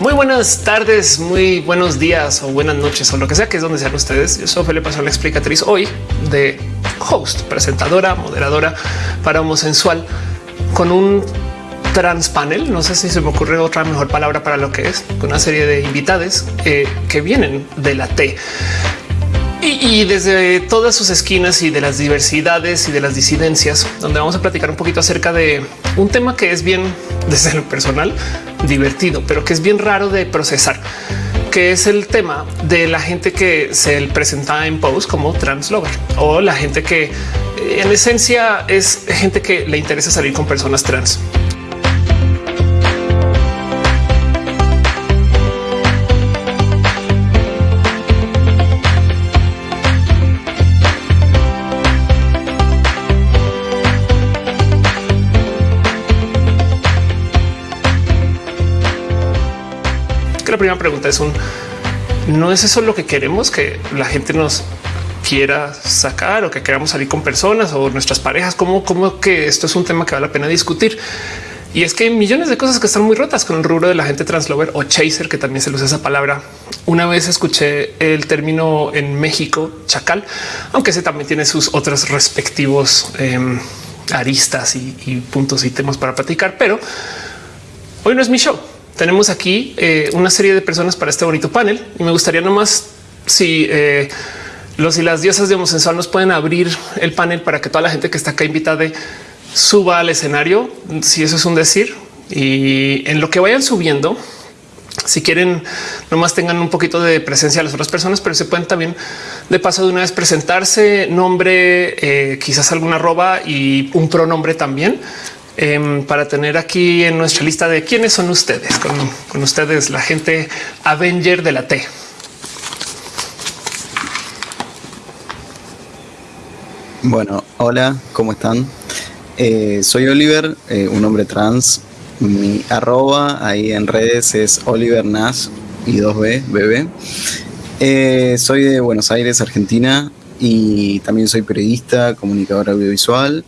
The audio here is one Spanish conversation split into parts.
Muy buenas tardes, muy buenos días o buenas noches o lo que sea que es donde sean ustedes. Yo soy Felipe la explicatriz hoy de host, presentadora, moderadora para homosensual con un trans panel. No sé si se me ocurre otra mejor palabra para lo que es con una serie de invitados eh, que vienen de la T. Y, desde todas sus esquinas y de las diversidades y de las disidencias, donde vamos a platicar un poquito acerca de un tema que es bien desde lo personal divertido, pero que es bien raro de procesar, que es el tema de la gente que se presenta en post como translover o la gente que en esencia es gente que le interesa salir con personas trans. La primera pregunta es un no es eso lo que queremos que la gente nos quiera sacar o que queramos salir con personas o nuestras parejas, como, como que esto es un tema que vale la pena discutir. Y es que hay millones de cosas que están muy rotas con el rubro de la gente translover o chaser, que también se usa esa palabra. Una vez escuché el término en México chacal, aunque ese también tiene sus otros respectivos em, aristas y, y puntos y temas para platicar, pero hoy no es mi show tenemos aquí eh, una serie de personas para este bonito panel y me gustaría nomás si eh, los y las diosas de homosensual nos pueden abrir el panel para que toda la gente que está acá invitada suba al escenario, si eso es un decir. Y en lo que vayan subiendo, si quieren, nomás tengan un poquito de presencia a las otras personas, pero se pueden también de paso de una vez presentarse, nombre, eh, quizás alguna arroba y un pronombre también Em, para tener aquí en nuestra lista de quiénes son ustedes, con, ustedes la gente Avenger de la T. Bueno, hola, ¿cómo están? Eh, soy Oliver, eh, un hombre trans. Mi arroba ahí en redes es Oliver Nash y 2B, bebé. Eh, soy de Buenos Aires, Argentina, y también soy periodista, comunicador audiovisual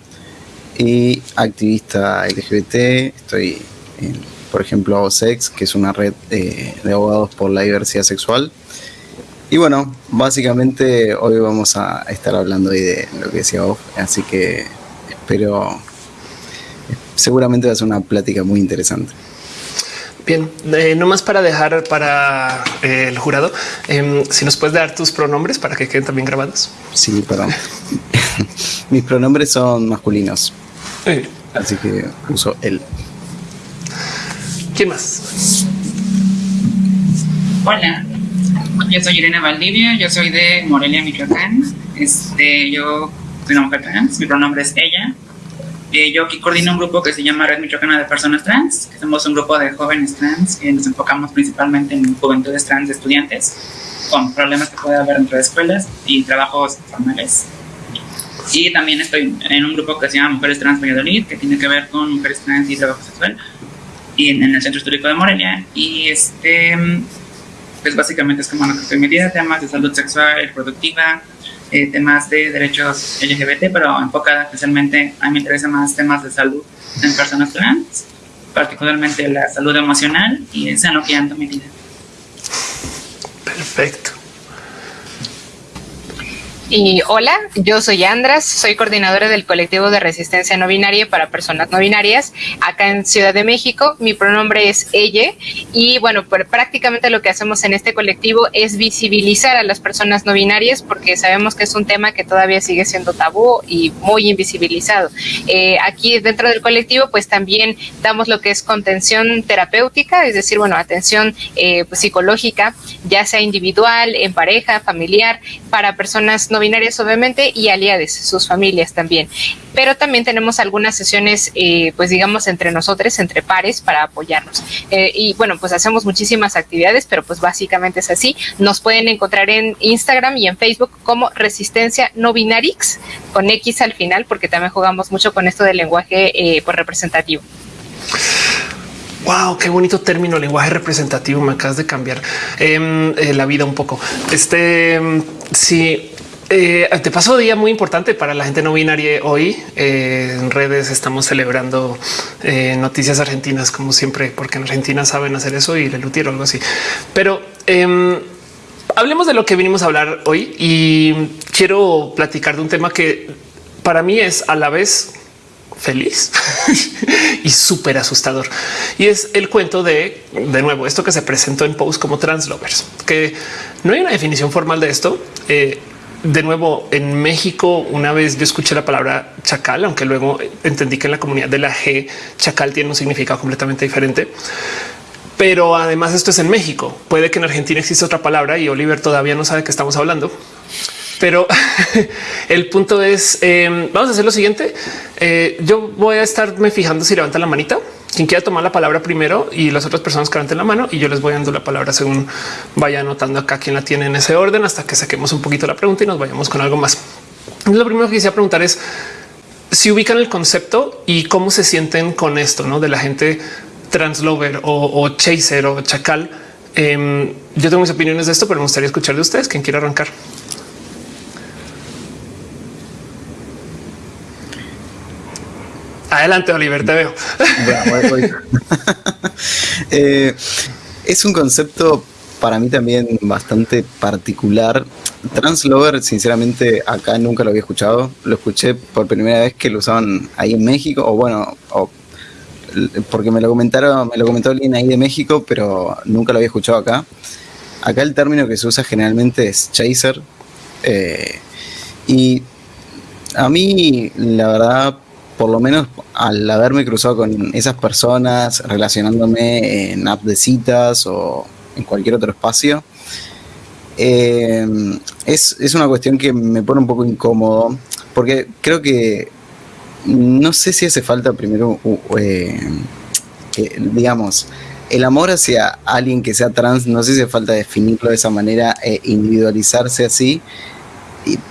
y activista LGBT. Estoy, en, por ejemplo, Sex, que es una red de abogados por la diversidad sexual. Y bueno, básicamente hoy vamos a estar hablando de lo que decía vos, así que espero, seguramente va a ser una plática muy interesante. Bien, eh, no más para dejar para eh, el jurado, em, si nos puedes dar tus pronombres para que queden también grabados. Sí, perdón. Mis pronombres son masculinos. Así que uso él. ¿Quién más? Hola, yo soy Irene Valdivia, yo soy de Morelia, Michoacán. Este, yo soy una mujer trans, mi pronombre es ella. Eh, yo aquí coordino un grupo que se llama Red Michoacana de Personas Trans, que somos un grupo de jóvenes trans que nos enfocamos principalmente en juventudes trans de estudiantes con problemas que puede haber dentro de escuelas y trabajos formales. Y también estoy en un grupo que se llama Mujeres Trans Valladolid, que tiene que ver con mujeres trans y trabajo sexual, y en, el Centro Histórico de Morelia. Y este, pues básicamente es como lo que estoy metida, temas de salud sexual reproductiva, eh, temas de derechos LGBT, pero enfocada especialmente, a mí me interesa más temas de salud en personas trans, particularmente la salud emocional, y es en lo que ando mi vida. Perfecto. Y hola, yo soy Andras, soy coordinadora del colectivo de resistencia no binaria para personas no binarias acá en Ciudad de México. Mi pronombre es ella y bueno, pues prácticamente lo que hacemos en este colectivo es visibilizar a las personas no binarias porque sabemos que es un tema que todavía sigue siendo tabú y muy invisibilizado. Eh, aquí dentro del colectivo pues también damos lo que es contención terapéutica, es decir, bueno, atención eh, pues, psicológica, ya sea individual, en pareja, familiar, para personas no binarias obviamente y aliades, sus familias también. Pero también tenemos algunas sesiones, eh, pues digamos, entre nosotros, entre pares, para apoyarnos. Eh, y bueno, pues hacemos muchísimas actividades, pero pues básicamente es así. Nos pueden encontrar en Instagram y en Facebook como Resistencia No Binarix, con X al final, porque también jugamos mucho con esto del lenguaje eh, pues, representativo. Wow, qué bonito término, lenguaje representativo. Me acabas de cambiar em, la vida un poco. Este em, sí, eh, te paso día muy importante para la gente no binaria hoy. Eh, en redes estamos celebrando eh, noticias argentinas, como siempre, porque en Argentina saben hacer eso y le lutieron algo así. Pero em, hablemos de lo que vinimos a hablar hoy y quiero platicar de un tema que para mí es a la vez feliz y súper asustador. Y es el cuento de, de nuevo, esto que se presentó en post como translovers, que no hay una definición formal de esto. Eh, de nuevo, en México, una vez yo escuché la palabra chacal, aunque luego entendí que en la comunidad de la G, chacal tiene un significado completamente diferente. Pero además esto es en México. Puede que en Argentina exista otra palabra y Oliver todavía no sabe que estamos hablando. Pero el punto es, em, vamos a hacer lo siguiente. Eh, yo voy a estarme fijando si levanta la manita. Quien quiera tomar la palabra primero y las otras personas que levanten la mano y yo les voy dando la palabra según vaya anotando acá quién la tiene en ese orden hasta que saquemos un poquito la pregunta y nos vayamos con algo más. Lo primero que quisiera preguntar es si ubican el concepto y cómo se sienten con esto ¿no? de la gente translover o, o chaser o chacal. Em, yo tengo mis opiniones de esto, pero me gustaría escuchar de ustedes. Quien quiera arrancar. Adelante, Oliver, te veo. Eh, es un concepto para mí también bastante particular. Translover, sinceramente, acá nunca lo había escuchado. Lo escuché por primera vez que lo usaban ahí en México, o bueno, porque me lo comentaron, me lo comentó alguien ahí de México, pero nunca lo había escuchado acá. Acá el término que se usa generalmente es chaser. Eh, y a mí, la verdad, por lo menos al haberme cruzado con esas personas, relacionándome en app de citas o en cualquier otro espacio, eh, es, una cuestión que me pone un poco incómodo, porque creo que no sé si hace falta primero, eh, digamos, el amor hacia alguien que sea trans, no sé si hace falta definirlo de esa manera, e individualizarse así,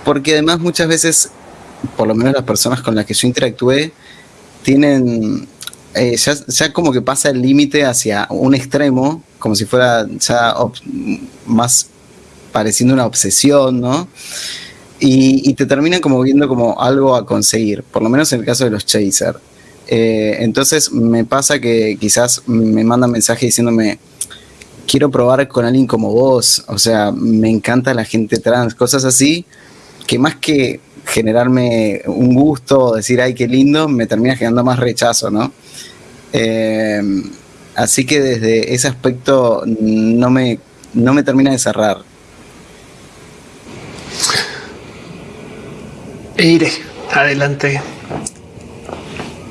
porque además muchas veces por lo menos las personas con las que yo interactué, tienen, eh, ya, como que pasa el límite hacia un extremo, como si fuera ya más pareciendo una obsesión, ¿no? Y, te terminan como viendo como algo a conseguir, por lo menos en el caso de los chaser. Eh, entonces me pasa que quizás me mandan mensaje diciéndome, quiero probar con alguien como vos, o sea, me encanta la gente trans, cosas así, que más que generarme un gusto, decir, ay, qué lindo, me termina generando más rechazo, ¿no? Eh, así que desde ese aspecto no me, no me termina de cerrar. Iré, adelante.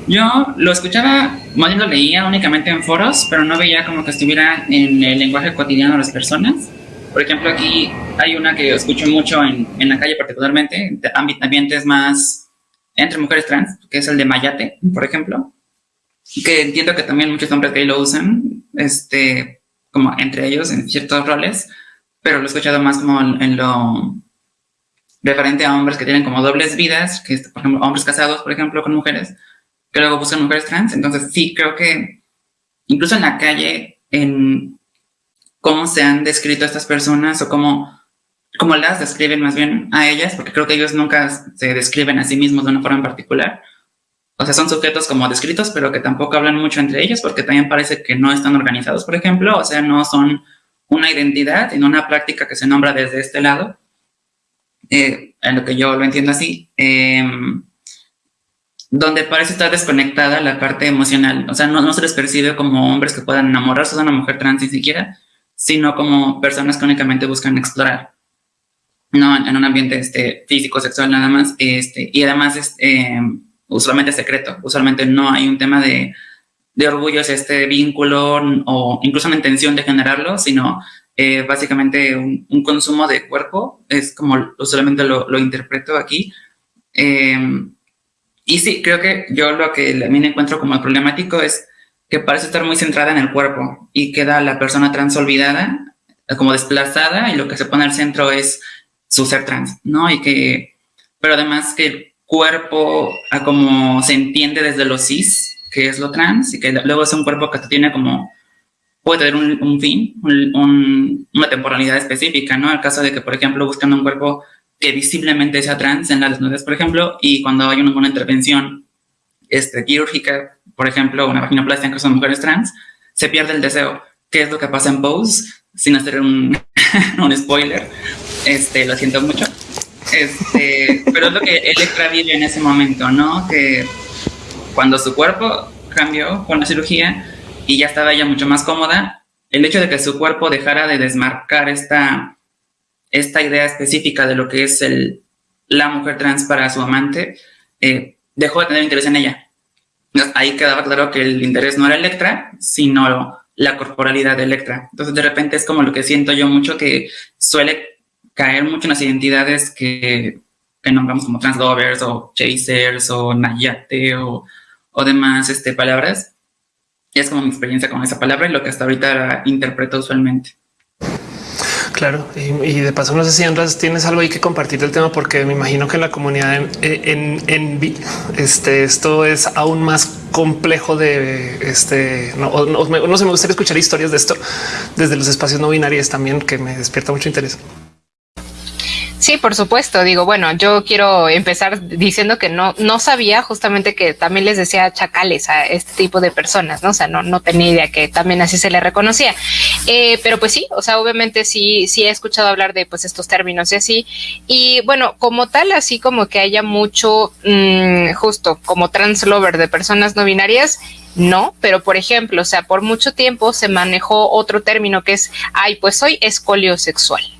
Yo lo escuchaba, más bien lo leía únicamente en foros, pero no veía como que estuviera en el lenguaje cotidiano de las personas. Por ejemplo, aquí hay una que escucho mucho en, en la calle particularmente, ambientes más entre mujeres trans, que es el de Mayate, por ejemplo, que entiendo que también muchos hombres gay lo usan, este, como entre ellos en ciertos roles, pero lo he escuchado más como en, lo referente a hombres que tienen como dobles vidas, que por ejemplo, hombres casados, por ejemplo, con mujeres, que luego buscan mujeres trans. Entonces, sí, creo que incluso en la calle, en, cómo se han descrito a estas personas o cómo, cómo las describen más bien a ellas, porque creo que ellos nunca se describen a sí mismos de una forma en particular. O sea, son sujetos como descritos, pero que tampoco hablan mucho entre ellos, porque también parece que no están organizados, por ejemplo, o sea, no son una identidad, sino una práctica que se nombra desde este lado, eh, en lo que yo lo entiendo así, em, donde parece estar desconectada la parte emocional, o sea, no, no se les percibe como hombres que puedan enamorarse de una mujer trans ni siquiera, sino como personas que únicamente buscan explorar, no en un ambiente este, físico, sexual nada más, este, y además es eh, usualmente secreto, usualmente no hay un tema de, de orgullo, este vínculo o incluso una intención de generarlo, sino eh, básicamente un, consumo de cuerpo, es como usualmente lo, lo interpreto aquí. Eh, y sí, creo que yo lo que me encuentro como problemático es que parece estar muy centrada en el cuerpo y queda la persona trans olvidada, como desplazada, y lo que se pone al centro es su ser trans, ¿no? Y que, pero además que el cuerpo, como se entiende desde lo cis, que es lo trans, y que luego es un cuerpo que tiene como, puede tener un, fin, una temporalidad específica, ¿no? El caso de que, por ejemplo, buscan un cuerpo que visiblemente sea trans en la desnudez, por ejemplo, y cuando hay una, intervención este, quirúrgica, por ejemplo, una vaginoplastia en caso de mujeres trans, se pierde el deseo. ¿Qué es lo que pasa en Pose? Sin hacer un, un spoiler, este, lo siento mucho. Este, pero es lo que Electra vive en ese momento, ¿no? Que cuando su cuerpo cambió con la cirugía y ya estaba ella mucho más cómoda, el hecho de que su cuerpo dejara de desmarcar esta, esta idea específica de lo que es el, la mujer trans para su amante, eh, dejó de tener interés en ella. Ahí quedaba claro que el interés no era Electra, sino la corporalidad de Electra. Entonces, de repente es como lo que siento yo mucho que suele caer mucho en las identidades que, que nombramos como translovers o chasers o nayate o, o demás este, palabras. es como mi experiencia con esa palabra y lo que hasta ahorita interpreto usualmente. Claro, y, de paso no sé si Andrés tienes algo ahí que compartir del tema, porque me imagino que en la comunidad en, en, este, esto es aún más complejo de este. No, no, no, sé, me gustaría escuchar historias de esto desde los espacios no binarios también, que me despierta mucho interés. Sí, por supuesto. Digo, bueno, yo quiero empezar diciendo que no, no sabía justamente que también les decía chacales a este tipo de personas, ¿no? O sea, no, no tenía idea que también así se le reconocía. Eh, pero pues sí, o sea, obviamente sí, sí he escuchado hablar de pues estos términos y así. Y bueno, como tal, así como que haya mucho, mm, justo como translover de personas no binarias, no, pero por ejemplo, o sea, por mucho tiempo se manejó otro término que es, ay, pues soy escolio sexual.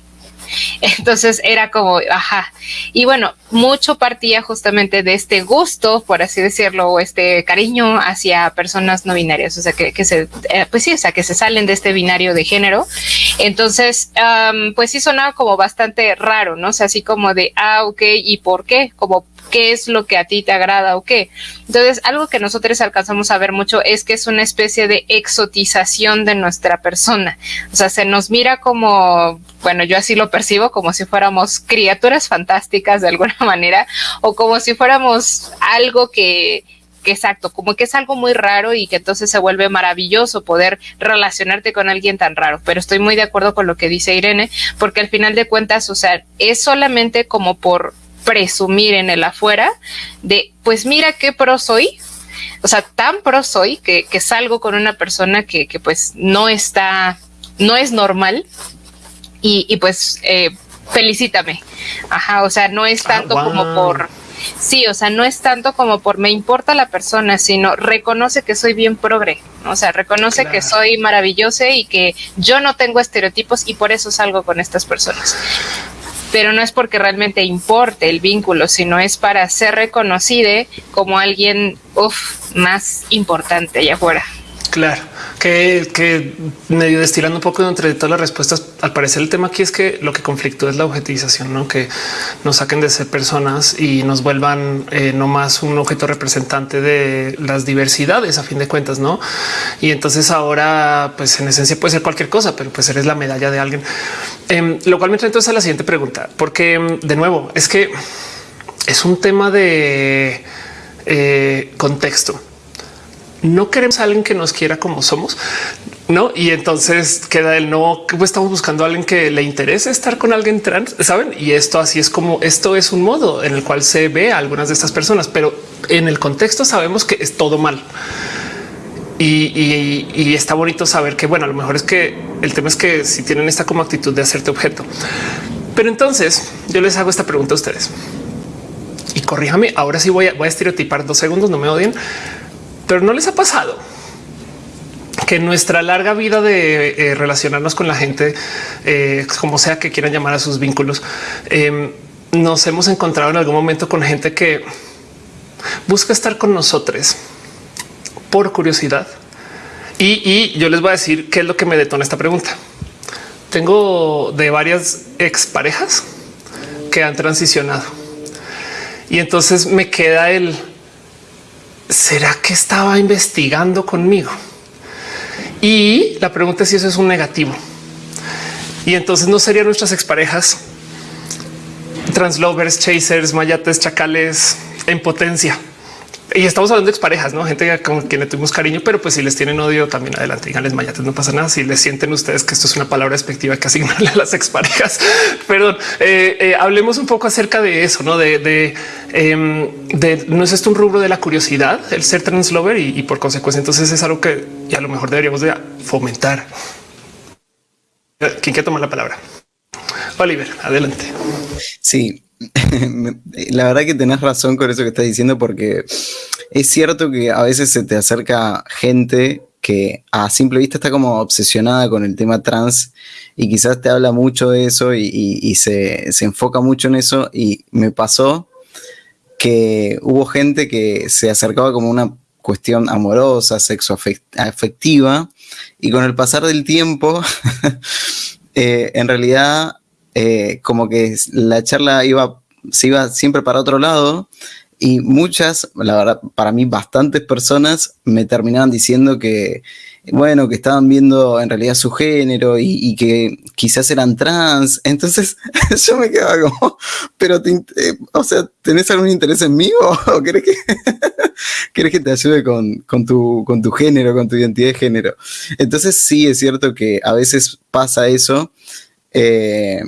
Entonces era como, ajá. Y bueno, mucho partía justamente de este gusto, por así decirlo, o este cariño hacia personas no binarias, o sea, que, se, eh, pues sí, o sea, que se salen de este binario de género. Entonces, pues sí sonaba como bastante raro, ¿no? O sea, así como de, ah, ok, ¿y por qué? Como qué es lo que a ti te agrada o qué. Entonces, algo que nosotros alcanzamos a ver mucho es que es una especie de exotización de nuestra persona. O sea, se nos mira como, bueno, yo así lo percibo, como si fuéramos criaturas fantásticas de alguna manera, o como si fuéramos algo que, exacto, como que es algo muy raro y que entonces se vuelve maravilloso poder relacionarte con alguien tan raro. Pero estoy muy de acuerdo con lo que dice Irene, porque al final de cuentas, o sea, es solamente como por presumir en el afuera de, pues mira qué pro soy, o sea, tan pro soy que, salgo con una persona que, pues no está, no es normal y, pues eh, felicítame. Ajá, o sea, no es ah, tanto como por... Sí, o sea, no es tanto como por me importa la persona, sino reconoce que soy bien progre, o sea, reconoce que soy maravillosa y que yo no tengo estereotipos y por eso salgo con estas personas pero no es porque realmente importe el vínculo, sino es para ser reconocida como alguien más importante allá afuera. Claro, que, que, medio destilando un poco entre todas las respuestas, al parecer el tema aquí es que lo que conflictúa es la objetivización, ¿no? que nos saquen de ser personas y nos vuelvan eh, no más un objeto representante de las diversidades a fin de cuentas, ¿no? Y entonces ahora, pues en esencia puede ser cualquier cosa, pero pues eres la medalla de alguien. Em, lo cual me trae entonces a la siguiente pregunta, porque em, de nuevo es que es un tema de eh, contexto no queremos a alguien que nos quiera como somos, no? Y entonces queda el no. Pues estamos buscando a alguien que le interese estar con alguien trans, saben? Y esto así es como esto es un modo en el cual se ve a algunas de estas personas, pero en el contexto sabemos que es todo mal. Y, está bonito saber que, bueno, a lo mejor es que el tema es que si tienen esta como actitud de hacerte objeto. Pero entonces yo les hago esta pregunta a ustedes y corríjame. Ahora sí voy a, voy a estereotipar dos segundos, no me odien pero no les ha pasado que nuestra larga vida de eh, relacionarnos con la gente, eh, como sea que quieran llamar a sus vínculos, em, nos hemos encontrado en algún momento con gente que busca estar con nosotros por curiosidad. Y, y yo les voy a decir qué es lo que me detona esta pregunta. Tengo de varias exparejas que han transicionado y entonces me queda el ¿será que estaba investigando conmigo? Y la pregunta es si eso es un negativo. Y entonces no serían nuestras exparejas translovers, chasers, mayates, chacales en potencia. Y estamos hablando de exparejas, no gente con quien le tuvimos cariño, pero pues si les tienen odio también adelante, díganles mayates, no pasa nada. Si les sienten ustedes que esto es una palabra despectiva que asignarle a las exparejas, perdón, eh, eh, hablemos un poco acerca de eso, no de, de, em, no es esto un rubro de la curiosidad, el ser translover y, y por consecuencia, entonces es algo que a lo mejor deberíamos de fomentar. ¿Quién quiere tomar la palabra? Oliver, adelante. Sí, la verdad que tenés razón con eso que estás diciendo, porque es cierto que a veces se te acerca gente que a simple vista está como obsesionada con el tema trans y quizás te habla mucho de eso y, se, se, enfoca mucho en eso. Y me pasó que hubo gente que se acercaba como una cuestión amorosa, sexo afectiva, y con el pasar del tiempo, eh, en realidad eh, como que la charla iba, se iba siempre para otro lado y muchas, la verdad, para mí bastantes personas me terminaban diciendo que, bueno, que estaban viendo en realidad su género y, que quizás eran trans. Entonces yo me quedaba como, pero, eh, o sea, ¿tenés algún interés en mí o, querés, que, querés que te ayude con, con, tu, con tu género, con tu identidad de género? Entonces sí es cierto que a veces pasa eso eh,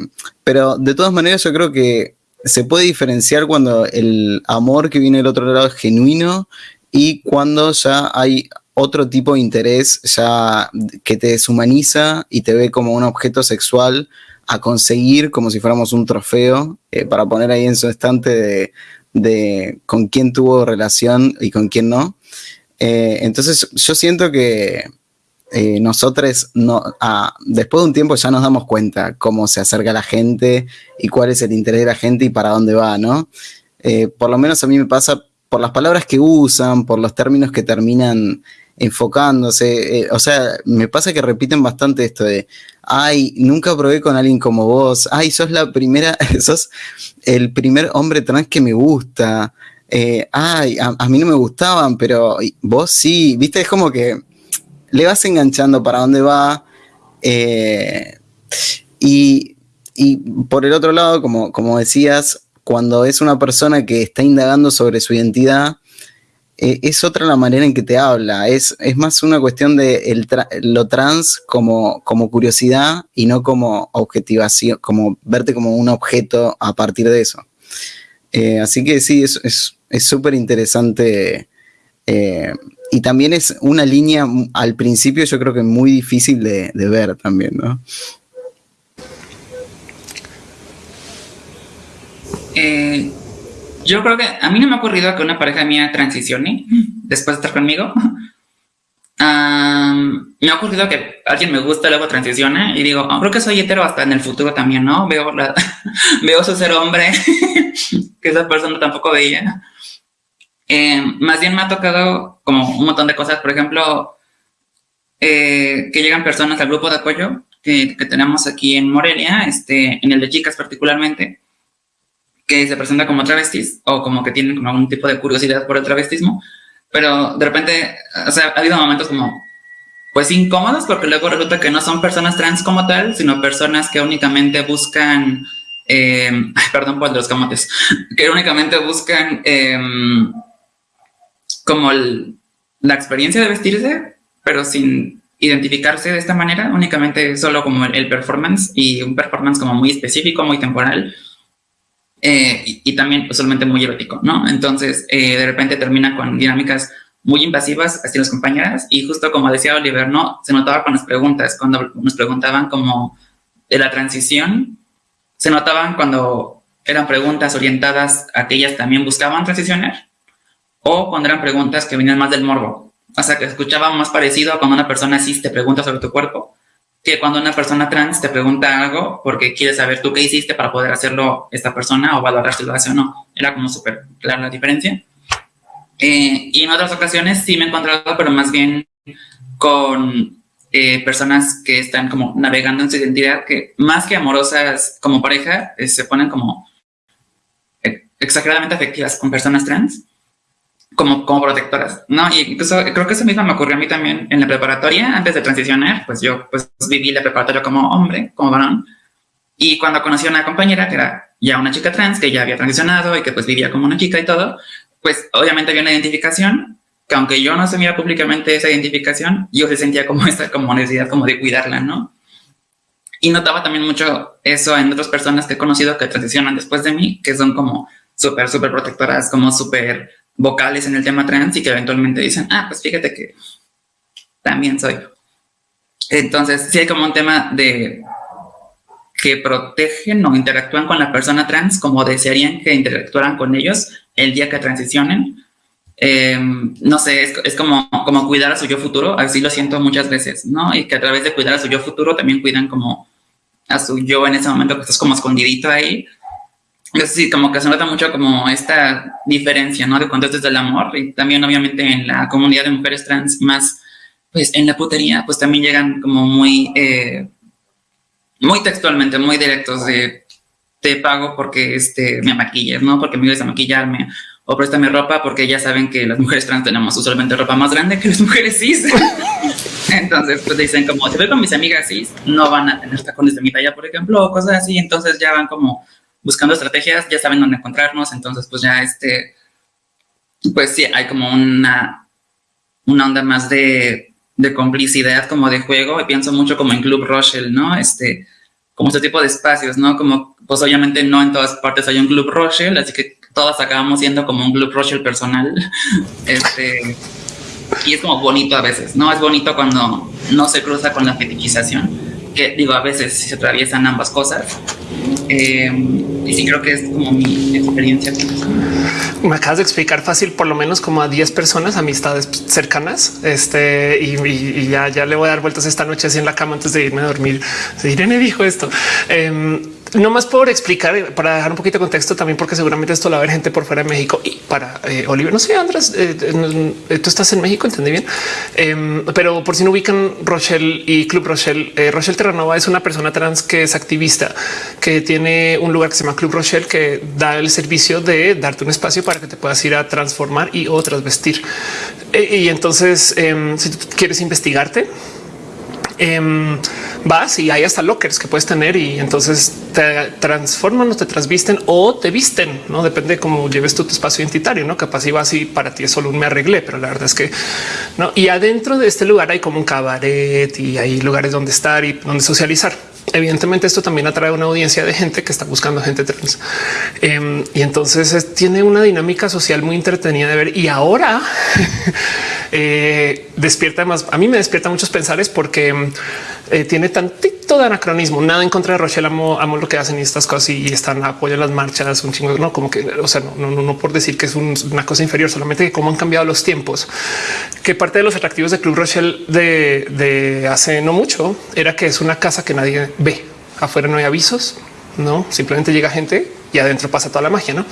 pero de todas maneras yo creo que se puede diferenciar cuando el amor que viene del otro lado es genuino y cuando ya hay otro tipo de interés ya que te deshumaniza y te ve como un objeto sexual a conseguir como si fuéramos un trofeo eh, para poner ahí en su estante de, con quién tuvo relación y con quién no. Eh, entonces yo siento que eh, nosotros no, ah, después de un tiempo ya nos damos cuenta cómo se acerca la gente y cuál es el interés de la gente y para dónde va, ¿no? Eh, por lo menos a mí me pasa por las palabras que usan, por los términos que terminan enfocándose, eh, o sea, me pasa que repiten bastante esto de, ay, nunca probé con alguien como vos, ay, sos la primera, sos el primer hombre trans que me gusta, ay, a, a, mí no me gustaban, pero vos sí, viste, es como que le vas enganchando para dónde va. Eh, y, por el otro lado, como, como decías, cuando es una persona que está indagando sobre su identidad, eh, es otra la manera en que te habla. Es, es más una cuestión de lo trans como, como curiosidad y no como objetivación, como verte como un objeto a partir de eso. Eh, así que sí, es súper es, interesante y también es una línea al principio yo creo que muy difícil de, ver también, ¿no? Eh, yo creo que a mí no me ha ocurrido que una pareja mía transicione después de estar conmigo. me ha ocurrido que alguien me gusta, luego transiciona y digo, oh, creo que soy hetero hasta en el futuro también, ¿no? Veo, veo su ser hombre que esa persona tampoco veía. Eh, más bien me ha tocado como un montón de cosas, por ejemplo, eh, que llegan personas al grupo de apoyo que, tenemos aquí en Morelia, este, en el de chicas particularmente, que se presenta como travestis o como que tienen como algún tipo de curiosidad por el travestismo, pero de repente, o sea, ha habido momentos como pues incómodos porque luego resulta que no son personas trans como tal, sino personas que únicamente buscan, eh, perdón por los camotes, que únicamente buscan como la experiencia de vestirse, pero sin identificarse de esta manera, únicamente solo como el, performance y un performance como muy específico, muy temporal eh, y, también usualmente muy erótico, ¿no? Entonces, eh, de repente termina con dinámicas muy invasivas hacia las compañeras y justo como decía Oliver, ¿no? Se notaba con las preguntas, cuando nos preguntaban como de la transición, se notaban cuando eran preguntas orientadas a que ellas también buscaban transicionar o cuando eran preguntas que venían más del morbo. O sea, que escuchaba más parecido a cuando una persona cis te pregunta sobre tu cuerpo que cuando una persona trans te pregunta algo porque quiere saber tú qué hiciste para poder hacerlo esta persona o valorar si lo hace o no. Era como súper clara la diferencia. Eh, y en otras ocasiones sí me he encontrado, pero más bien con eh, personas que están como navegando en su identidad, que más que amorosas como pareja, eh, se ponen como exageradamente afectivas con personas trans como, como protectoras, ¿no? Y incluso creo que eso mismo me ocurrió a mí también en la preparatoria, antes de transicionar, pues yo pues viví la preparatoria como hombre, como varón, y cuando conocí a una compañera que era ya una chica trans, que ya había transicionado y que pues vivía como una chica y todo, pues obviamente había una identificación, que aunque yo no asumiera públicamente esa identificación, yo se sentía como esta como necesidad como de cuidarla, ¿no? Y notaba también mucho eso en otras personas que he conocido que transicionan después de mí, que son como súper, súper protectoras, como súper vocales en el tema trans y que eventualmente dicen, ah, pues fíjate que también soy. Entonces, sí hay como un tema de que protegen o interactúan con la persona trans como desearían que interactuaran con ellos el día que transicionen. Em, no sé, es, es, como, como cuidar a su yo futuro, así lo siento muchas veces, ¿no? Y que a través de cuidar a su yo futuro también cuidan como a su yo en ese momento que estás como escondidito ahí. Es sí, como que se nota mucho como esta diferencia, ¿no? De cuando es desde el amor y también obviamente en la comunidad de mujeres trans más, pues en la putería, pues también llegan como muy... Eh, muy textualmente, muy directos de te pago porque este, me maquilles, ¿no? Porque me ayudes a maquillarme o préstame ropa porque ya saben que las mujeres trans tenemos usualmente ropa más grande que las mujeres cis. Entonces, pues dicen como, si voy con mis amigas cis, no van a tener tacones de mi talla, por ejemplo, o cosas así. Entonces ya van como buscando estrategias, ya saben dónde encontrarnos. Entonces, pues ya este, pues sí, hay como una, una onda más de de complicidad, como de juego, y pienso mucho como en Club Rochelle, ¿no? Este, como este tipo de espacios, ¿no? Como, pues obviamente no en todas partes hay un Club Rochelle, así que todas acabamos siendo como un Club Rochelle personal. Este, y es como bonito a veces, ¿no? Es bonito cuando no se cruza con la fetichización, que digo, a veces se atraviesan ambas cosas. Eh, y sí creo que es como mi experiencia. Me acabas de explicar fácil, por lo menos como a 10 personas, amistades cercanas. Este y, ya, ya le voy a dar vueltas esta noche así en la cama antes de irme a dormir. Irene dijo esto. Eh, no más por explicar, para dejar un poquito de contexto también, porque seguramente esto lo va a ver gente por fuera de México y para eh, Oliver. No sé, Andrés, eh, eh, tú estás en México, entendí bien, em, pero por si no ubican Rochelle y Club Rochelle, Rochelle Terranova es una persona trans que es activista, que tiene un lugar que se llama Club Rochelle, que da el servicio de darte un espacio para que te puedas ir a transformar y o transvestir. y entonces, em, si quieres investigarte, Em, vas y hay hasta lockers que puedes tener y entonces te transforman o te transvisten o te visten, no depende de cómo lleves tu espacio identitario, no capaz y vas y para ti es solo un me arreglé, pero la verdad es que no. Y adentro de este lugar hay como un cabaret y hay lugares donde estar y donde socializar. Evidentemente esto también atrae una audiencia de gente que está buscando gente trans. Em, y entonces tiene una dinámica social muy entretenida de ver. Y ahora eh, despierta más. A mí me despierta muchos pensares porque eh, tiene tantito de anacronismo. Nada en contra de Rochelle. Amo, amo, lo que hacen estas cosas y están apoyo las marchas, un chingo. No como que, o sea, no, no, no por decir que es una cosa inferior, solamente que cómo han cambiado los tiempos. Que parte de los atractivos de Club Rochelle de, de hace no mucho era que es una casa que nadie ve. Afuera no hay avisos, no simplemente llega gente y adentro pasa toda la magia, no?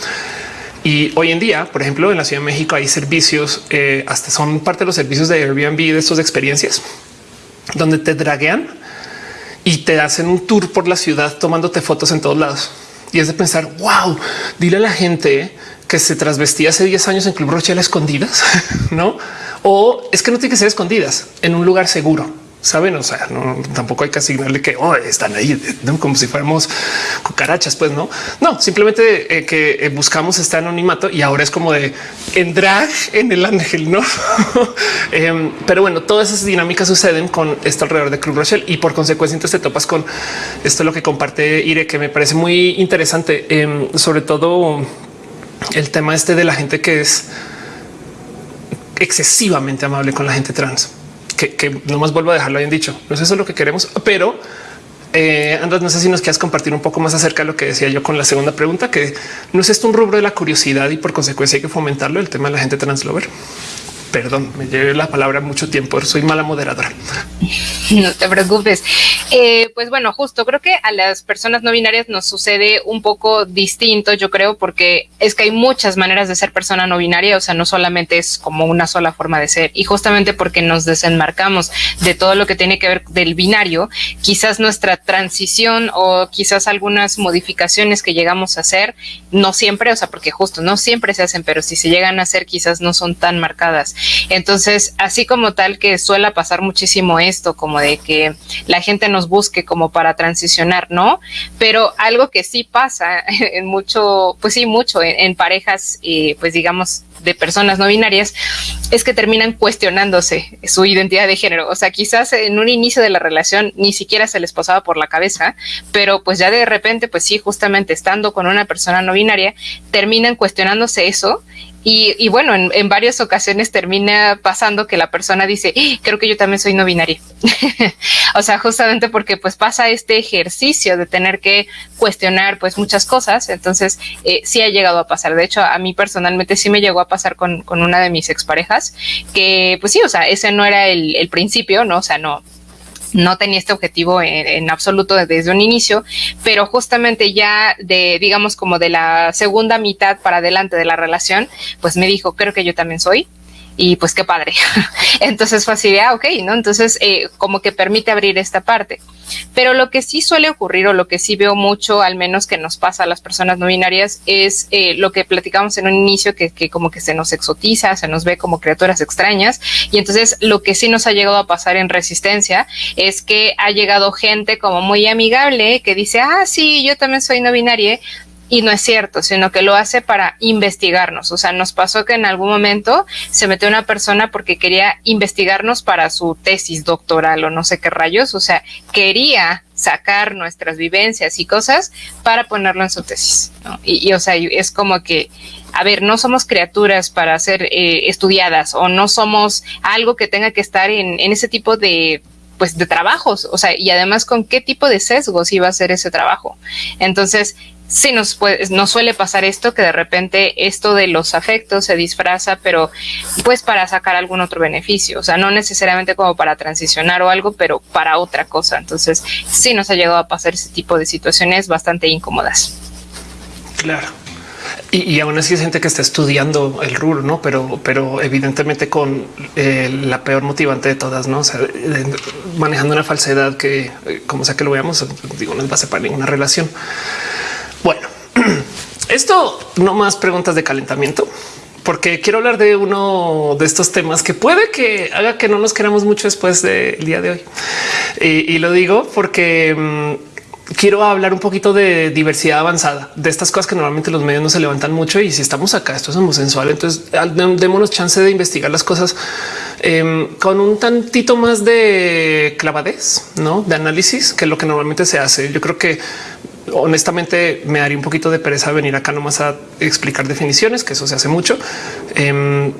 Y hoy en día, por ejemplo, en la Ciudad de México hay servicios, eh, hasta son parte de los servicios de Airbnb de estos experiencias, donde te draguean y te hacen un tour por la ciudad tomándote fotos en todos lados. Y es de pensar, wow, dile a la gente que se trasvestía hace 10 años en Club Rochelle escondidas, ¿no? O es que no tiene que ser escondidas en un lugar seguro saben? O sea, no, tampoco hay que asignarle que oh, están ahí como si fuéramos cucarachas, pues no, no, simplemente eh, que eh, buscamos este anonimato y ahora es como de en drag en el ángel, no? Em, pero bueno, todas esas dinámicas suceden con esto alrededor de Club Rochelle y por consecuencia entonces te topas con esto, lo que comparte Ire, que me parece muy interesante, em, sobre todo el tema este de la gente que es excesivamente amable con la gente trans que, no más vuelvo a dejarlo bien dicho. No es eso lo que queremos, pero eh, Andrés, no sé si nos quieras compartir un poco más acerca de lo que decía yo con la segunda pregunta, que no es esto un rubro de la curiosidad y por consecuencia hay que fomentarlo el tema de la gente translover. Perdón, me llevé la palabra mucho tiempo. Soy mala moderadora. No te preocupes. Eh, pues bueno, justo creo que a las personas no binarias nos sucede un poco distinto, yo creo, porque es que hay muchas maneras de ser persona no binaria, o sea, no solamente es como una sola forma de ser. Y justamente porque nos desenmarcamos de todo lo que tiene que ver del binario, quizás nuestra transición o quizás algunas modificaciones que llegamos a hacer, no siempre, o sea, porque justo no siempre se hacen, pero si se llegan a hacer, quizás no son tan marcadas. Entonces, así como tal que suele pasar muchísimo esto, como de que la gente no nos busque como para transicionar, ¿no? Pero algo que sí pasa en mucho, pues sí, mucho en, parejas, eh, pues digamos, de personas no binarias, es que terminan cuestionándose su identidad de género. O sea, quizás en un inicio de la relación ni siquiera se les posaba por la cabeza, pero pues ya de repente, pues sí, justamente estando con una persona no binaria, terminan cuestionándose eso y, bueno, en, varias ocasiones termina pasando que la persona dice, ¡Ah! creo que yo también soy no binaria. o sea, justamente porque pues pasa este ejercicio de tener que cuestionar pues muchas cosas. Entonces, eh, sí ha llegado a pasar. De hecho, a mí personalmente sí me llegó a pasar con, con una de mis exparejas, que pues sí, o sea, ese no era el principio, ¿no? O sea, no, no tenía este objetivo en, absoluto desde un inicio, pero justamente ya de, digamos, como de la segunda mitad para adelante de la relación, pues me dijo, creo que yo también soy, y pues qué padre. Entonces fue así ah, ok, ¿no? Entonces eh, como que permite abrir esta parte. Pero lo que sí suele ocurrir o lo que sí veo mucho, al menos que nos pasa a las personas no binarias, es eh, lo que platicamos en un inicio, que, que, como que se nos exotiza, se nos ve como criaturas extrañas. Y entonces lo que sí nos ha llegado a pasar en resistencia es que ha llegado gente como muy amigable que dice, ah, sí, yo también soy no binaria, y no es cierto, sino que lo hace para investigarnos. O sea, nos pasó que en algún momento se metió una persona porque quería investigarnos para su tesis doctoral o no sé qué rayos. O sea, quería sacar nuestras vivencias y cosas para ponerlo en su tesis. Y, o sea, es como que, a ver, no somos criaturas para ser eh, estudiadas o no somos algo que tenga que estar en, en ese tipo de pues de trabajos, o sea, y además con qué tipo de sesgos iba a ser ese trabajo. Entonces, sí nos, puede, nos suele pasar esto, que de repente esto de los afectos se disfraza, pero pues para sacar algún otro beneficio, o sea, no necesariamente como para transicionar o algo, pero para otra cosa. Entonces, sí nos ha llegado a pasar ese tipo de situaciones bastante incómodas. Claro. Y, aún así es gente que está estudiando el RUR, ¿no? Pero, pero evidentemente con eh, la peor motivante de todas, ¿no? O sea, manejando una falsedad que, como sea que lo veamos, digo, no es base para ninguna relación. Esto no más preguntas de calentamiento, porque quiero hablar de uno de estos temas que puede que haga que no nos queramos mucho después del día de hoy. Y, lo digo porque mm, quiero hablar un poquito de diversidad avanzada, de estas cosas que normalmente los medios no se levantan mucho. Y si estamos acá, esto es homosexual, entonces démonos chance de investigar las cosas em, con un tantito más de clavadez, no de análisis, que lo que normalmente se hace. Yo creo que honestamente me daría un poquito de pereza venir acá nomás a explicar definiciones, que eso se hace mucho. Em,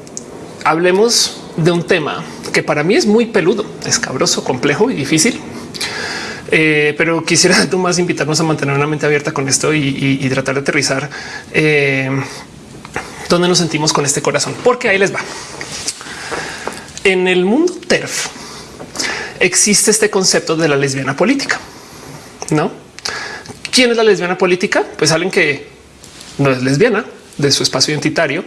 hablemos de un tema que para mí es muy peludo, escabroso, complejo y difícil. Eh, pero quisiera más invitarnos a mantener una mente abierta con esto y, tratar de aterrizar em, dónde nos sentimos con este corazón, porque ahí les va. En el mundo TERF existe este concepto de la lesbiana política, no? ¿Quién es la lesbiana política? Pues alguien que no es lesbiana de su espacio identitario,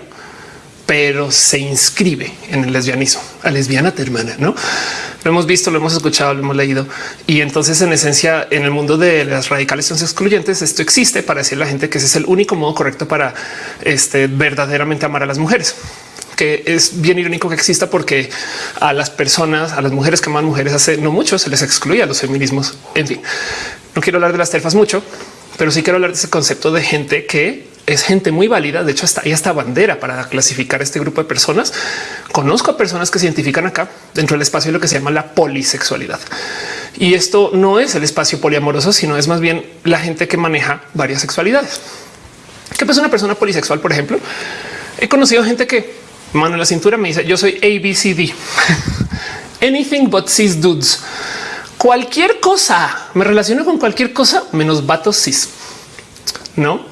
pero se inscribe en el lesbianismo. A lesbiana te hermana, no? Lo hemos visto, lo hemos escuchado, lo hemos leído. Y entonces, en esencia, en el mundo de las radicales excluyentes, esto existe para decir a la gente que ese es el único modo correcto para este, verdaderamente amar a las mujeres que es bien irónico que exista porque a las personas, a las mujeres que aman mujeres hace no mucho se les excluye a los feminismos. En fin, no quiero hablar de las terfas mucho, pero sí quiero hablar de ese concepto de gente que es gente muy válida. De hecho, está ahí esta bandera para clasificar este grupo de personas. Conozco a personas que se identifican acá dentro del espacio de lo que se llama la polisexualidad. Y esto no es el espacio poliamoroso, sino es más bien la gente que maneja varias sexualidades. ¿Qué pasa una persona polisexual, por ejemplo? He conocido gente que mano en la cintura me dice yo soy ABCD. Anything but cis dudes cualquier cosa, me relaciono con cualquier cosa menos vatos cis, no?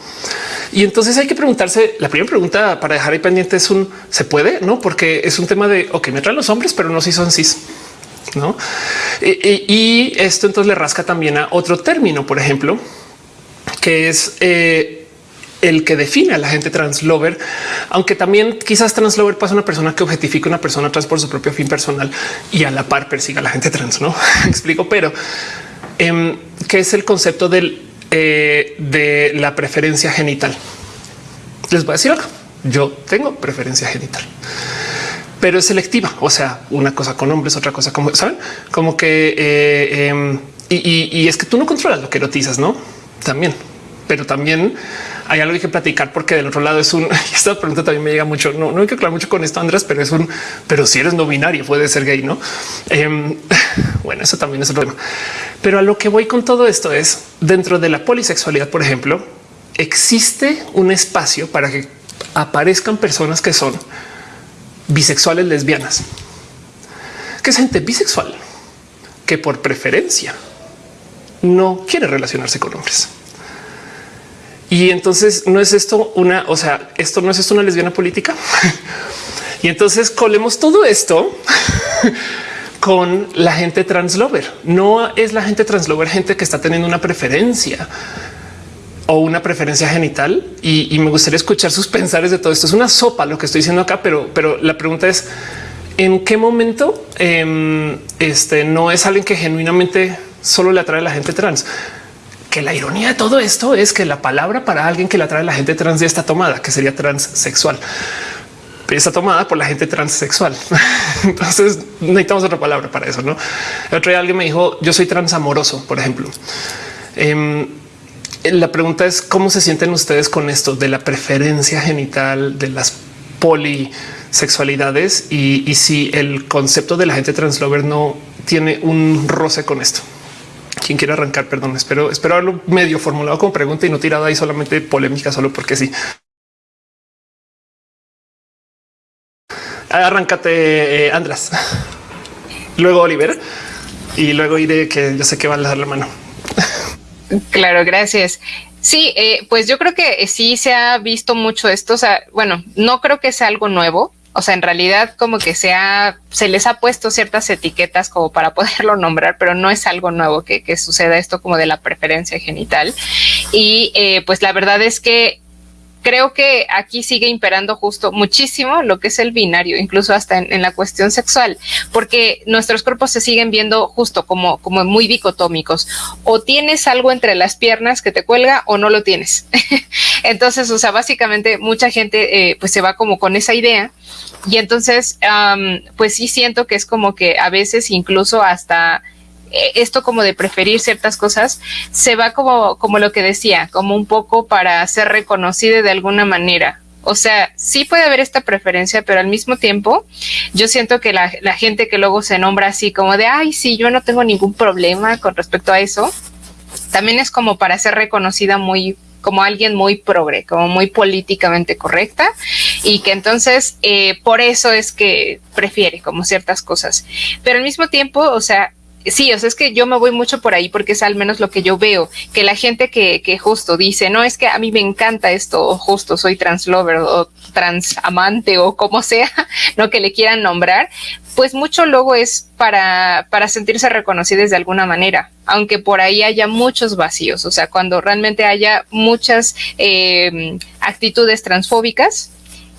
Y entonces hay que preguntarse. La primera pregunta para dejar ahí pendiente es un se puede, no? Porque es un tema de ok, me traen los hombres, pero no si son cis, no? Y, esto entonces le rasca también a otro término, por ejemplo, que es eh, el que define a la gente translover, aunque también quizás translover pasa una persona que objetifica a una persona trans por su propio fin personal y a la par persiga a la gente trans. No explico, pero eh, qué es el concepto del, eh, de la preferencia genital. Les voy a decir algo. Yo tengo preferencia genital, pero es selectiva. O sea, una cosa con hombres, otra cosa como saben, como que eh, em, y, es que tú no controlas lo que erotizas, no? También, pero también hay algo que platicar porque del otro lado es un. Esta pregunta también me llega mucho. No, no hay que hablar mucho con esto, Andrés, pero es un. Pero si eres no binario, puede ser gay, no? Em, bueno, eso también es otro tema. Pero a lo que voy con todo esto es dentro de la polisexualidad, por ejemplo, existe un espacio para que aparezcan personas que son bisexuales lesbianas, que es gente bisexual que por preferencia no quiere relacionarse con hombres. Y entonces no es esto una, o sea, esto no es esto una lesbiana política. y entonces colemos todo esto con la gente translover. No es la gente translover gente que está teniendo una preferencia o una preferencia genital. Y, me gustaría escuchar sus pensares de todo esto. Es una sopa lo que estoy diciendo acá, pero, pero la pregunta es en qué momento em, este no es alguien que genuinamente solo le atrae a la gente trans que la ironía de todo esto es que la palabra para alguien que le atrae a la gente trans ya está tomada, que sería transexual. Está tomada por la gente transexual. Entonces necesitamos otra palabra para eso. No el otro día alguien me dijo yo soy transamoroso, por ejemplo. Em, la pregunta es cómo se sienten ustedes con esto de la preferencia genital de las polisexualidades y, y si el concepto de la gente translover no tiene un roce con esto quien quiera arrancar, perdón, espero, espero haberlo medio formulado como pregunta y no tirado ahí solamente polémica, solo porque sí. Arráncate, eh, András. Luego Oliver y luego iré que yo sé que va a dar la mano. Claro, gracias. Sí, eh, pues yo creo que sí se ha visto mucho esto. O sea, bueno, no creo que sea algo nuevo. O sea, en realidad como que se, se les ha puesto ciertas etiquetas como para poderlo nombrar, pero no es algo nuevo que, suceda esto como de la preferencia genital. Y eh, pues la verdad es que creo que aquí sigue imperando justo muchísimo lo que es el binario, incluso hasta en, la cuestión sexual, porque nuestros cuerpos se siguen viendo justo como, como muy dicotómicos. O tienes algo entre las piernas que te cuelga o no lo tienes. entonces, o sea, básicamente mucha gente eh, pues se va como con esa idea. Y entonces, pues sí siento que es como que a veces incluso hasta eh, esto como de preferir ciertas cosas se va como, como lo que decía, como un poco para ser reconocido de alguna manera. O sea, sí puede haber esta preferencia, pero al mismo tiempo yo siento que la, la gente que luego se nombra así como de, ay, sí, yo no tengo ningún problema con respecto a eso, también es como para ser reconocida muy como alguien muy progre, como muy políticamente correcta y que entonces eh, por eso es que prefiere como ciertas cosas. Pero al mismo tiempo, o sea, sí, o sea, es que yo me voy mucho por ahí porque es al menos lo que yo veo, que la gente que, que justo dice, no, es que a mí me encanta esto, o justo soy translover o transamante o como sea, no que le quieran nombrar, pues mucho luego es para, para sentirse reconocidos de alguna manera, aunque por ahí haya muchos vacíos, o sea, cuando realmente haya muchas eh, actitudes transfóbicas,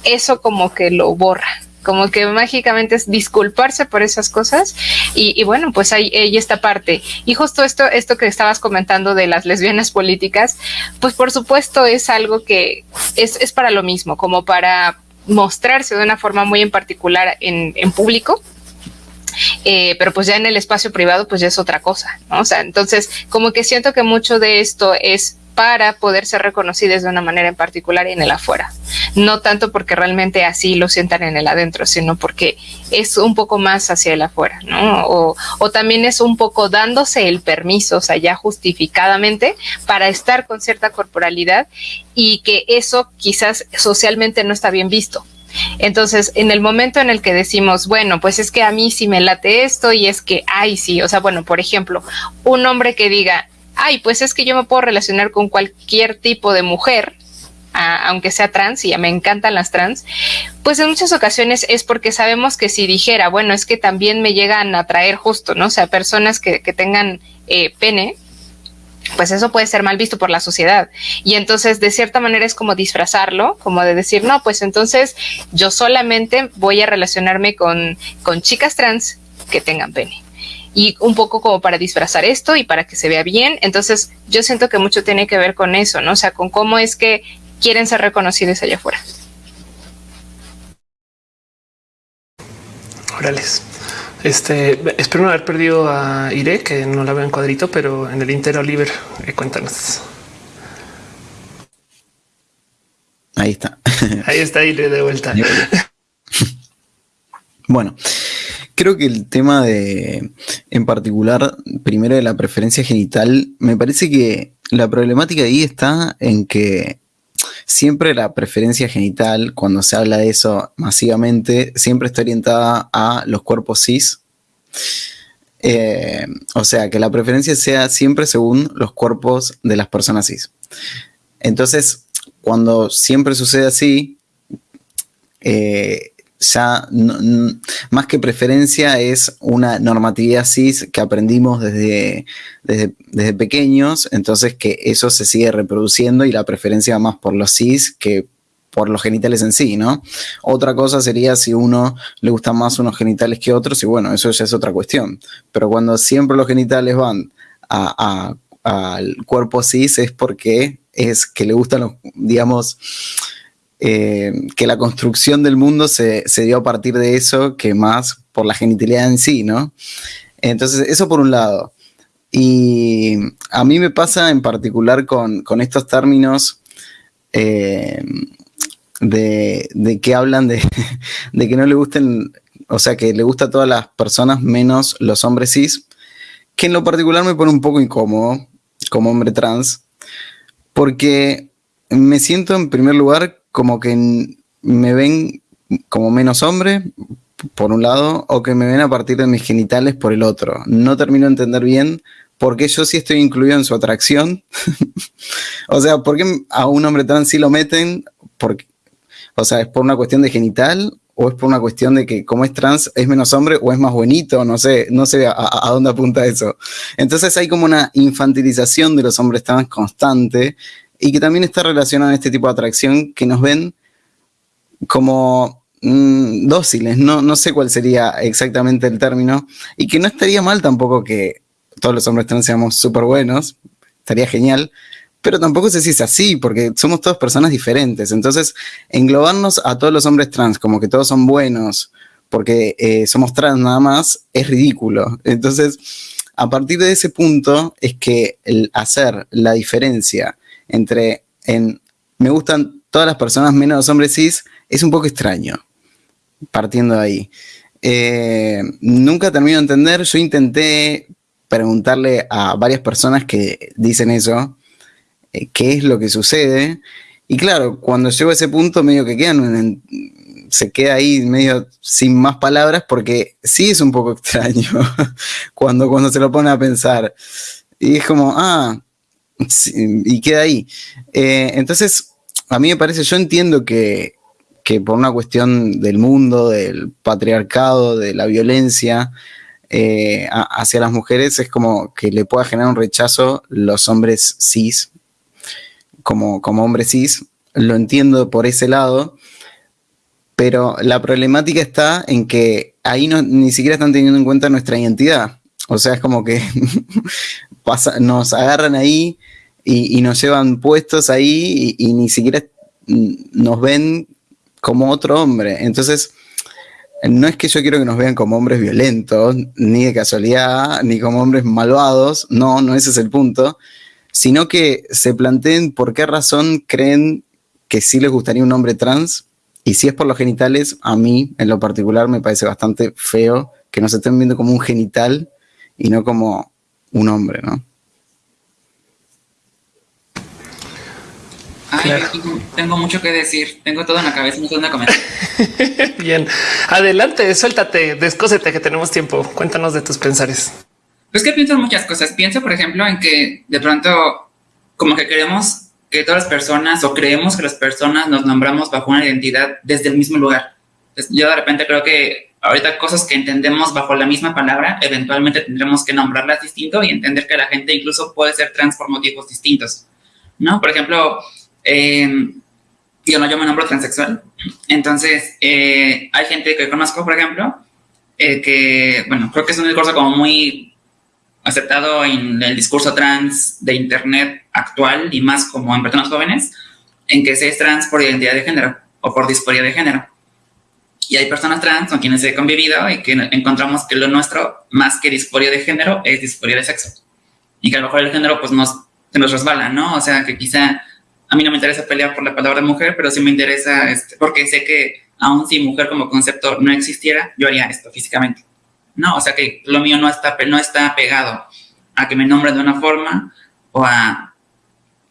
eso como que lo borra como que mágicamente es disculparse por esas cosas. Y, bueno pues hay, esta parte. Y justo esto esto que estabas comentando de las lesbianas políticas pues por supuesto es algo que es, es para lo mismo como para mostrarse de una forma muy en particular en, en público. Eh, pero pues ya en el espacio privado pues ya es otra cosa, ¿no? O sea, entonces como que siento que mucho de esto es para poder ser reconocidas de una manera en particular en el afuera. No tanto porque realmente así lo sientan en el adentro, sino porque es un poco más hacia el afuera, ¿no? O, o también es un poco dándose el permiso, o sea, ya justificadamente, para estar con cierta corporalidad y que eso quizás socialmente no está bien visto. Entonces, en el momento en el que decimos, bueno, pues es que a mí sí me late esto y es que, ay, sí, o sea, bueno, por ejemplo, un hombre que diga, ay, pues es que yo me puedo relacionar con cualquier tipo de mujer, aunque sea trans, y me encantan las trans, pues en muchas ocasiones es porque sabemos que si dijera, bueno, es que también me llegan a atraer justo, ¿no? O sea, personas que, tengan eh, pene, pues eso puede ser mal visto por la sociedad. Y entonces, de cierta manera, es como disfrazarlo, como de decir, no, pues entonces yo solamente voy a relacionarme con, con chicas trans que tengan pene y un poco como para disfrazar esto y para que se vea bien. Entonces yo siento que mucho tiene que ver con eso, ¿no? O sea, con cómo es que quieren ser reconocidos allá afuera. Órales. Este, espero no haber perdido a Ire, que no la veo en cuadrito, pero en el Inter Oliver, eh, cuéntanos. Ahí está. Ahí está Ire de vuelta. Bueno, creo que el tema de, en particular, primero de la preferencia genital, me parece que la problemática ahí está en que siempre la preferencia genital, cuando se habla de eso masivamente, siempre está orientada a los cuerpos cis. Eh, o sea, que la preferencia sea siempre según los cuerpos de las personas cis. Entonces, cuando siempre sucede así, eh, ya más que preferencia es una normatividad cis que aprendimos desde, desde, pequeños, entonces que eso se sigue reproduciendo y la preferencia va más por los cis que por los genitales en sí, ¿no? Otra cosa sería si uno le gustan más unos genitales que otros y bueno, eso ya es otra cuestión. Pero cuando siempre los genitales van al cuerpo cis es porque es que le gustan los, digamos, eh, que la construcción del mundo se, dio a partir de eso que más por la genitalidad en sí, ¿no? Entonces, eso por un lado. Y a mí me pasa en particular con, estos términos eh, de, que hablan de, de, que no le gusten, o sea, que le gusta a todas las personas menos los hombres cis, que en lo particular me pone un poco incómodo como hombre trans, porque me siento en primer lugar como que me ven como menos hombre, por un lado, o que me ven a partir de mis genitales por el otro. No termino de entender bien por qué yo sí estoy incluido en su atracción. o sea, ¿por qué a un hombre trans sí lo meten? Porque, o sea, ¿es por una cuestión de genital? ¿O es por una cuestión de que como es trans es menos hombre o es más bonito? No sé, no sé a, a dónde apunta eso. Entonces hay como una infantilización de los hombres trans constante y que también está relacionado a este tipo de atracción que nos ven como mm, dóciles, no, no sé cuál sería exactamente el término, y que no estaría mal tampoco que todos los hombres trans seamos súper buenos, estaría genial, pero tampoco sé si es así, porque somos todas personas diferentes, entonces englobarnos a todos los hombres trans como que todos son buenos, porque eh, somos trans nada más, es ridículo. Entonces, a partir de ese punto es que el hacer la diferencia entre en me gustan todas las personas menos los hombres cis es un poco extraño, partiendo de ahí. Eh, nunca termino de entender, yo intenté preguntarle a varias personas que dicen eso, eh, qué es lo que sucede, y claro, cuando llego a ese punto medio que quedan, se queda ahí medio sin más palabras porque sí es un poco extraño cuando, cuando se lo pone a pensar. Y es como, ah, y queda ahí. Eh, entonces, a mí me parece, yo entiendo que, por una cuestión del mundo, del patriarcado, de la violencia eh, hacia las mujeres, es como que le pueda generar un rechazo los hombres cis, como, como hombres cis, lo entiendo por ese lado, pero la problemática está en que ahí no, ni siquiera están teniendo en cuenta nuestra identidad. O sea, es como que nos agarran ahí y, nos llevan puestos ahí y, ni siquiera nos ven como otro hombre. Entonces, no es que yo quiero que nos vean como hombres violentos, ni de casualidad, ni como hombres malvados, no, no ese es el punto, sino que se planteen por qué razón creen que sí les gustaría un hombre trans, y si es por los genitales, a mí en lo particular me parece bastante feo que nos estén viendo como un genital y no como un hombre, ¿no? Tengo, mucho que decir. Tengo todo en la cabeza, no sé dónde comentar. Bien, adelante, suéltate, descósete que tenemos tiempo. Cuéntanos de tus pensares. Pues que pienso en muchas cosas. Pienso, por ejemplo, en que de pronto como que queremos que todas las personas o creemos que las personas nos nombramos bajo una identidad desde el mismo lugar. yo de repente creo que ahorita cosas que entendemos bajo la misma palabra, eventualmente tendremos que nombrarlas distinto y entender que la gente incluso puede ser trans por motivos distintos. ¿No? Por ejemplo, eh, yo no, yo me nombro transexual. Entonces, eh, hay gente que conozco, por ejemplo, eh, que, bueno, creo que es un discurso como muy aceptado en el discurso trans de Internet actual y más como en personas jóvenes, en que se es trans por identidad de género o por disforia de género. Y hay personas trans con quienes he convivido y que encontramos que lo nuestro, más que disforia de género, es disforia de sexo. Y que a lo mejor el género pues nos, se nos resbala, ¿no? O sea, que quizá a mí no me interesa pelear por la palabra mujer, pero sí me interesa, este, porque sé que aún si mujer como concepto no existiera, yo haría esto físicamente. No, o sea que lo mío no está, no está pegado a que me nombren de una forma o a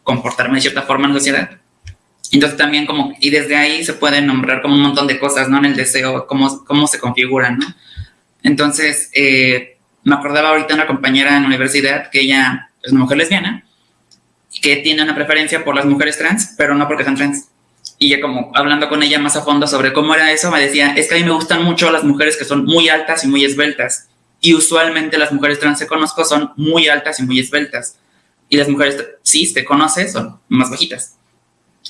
comportarme de cierta forma en sociedad. Entonces también como, y desde ahí se pueden nombrar como un montón de cosas, ¿no? En el deseo, cómo, cómo se configuran, ¿no? Entonces, eh, me acordaba ahorita una compañera en la universidad que ella es una mujer lesbiana, que tiene una preferencia por las mujeres trans, pero no porque sean trans. Y ya como hablando con ella más a fondo sobre cómo era eso, me decía, es que a mí me gustan mucho las mujeres que son muy altas y muy esbeltas. Y usualmente las mujeres trans que conozco son muy altas y muy esbeltas. Y las mujeres sí te conoces son más bajitas.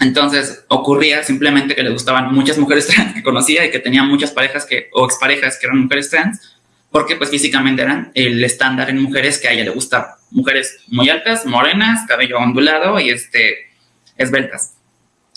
Entonces ocurría simplemente que le gustaban muchas mujeres trans que conocía y que tenía muchas parejas que, o exparejas que eran mujeres trans, porque pues físicamente eran el estándar en mujeres que a ella le gustaba. Mujeres muy altas, morenas, cabello ondulado y este, esbeltas.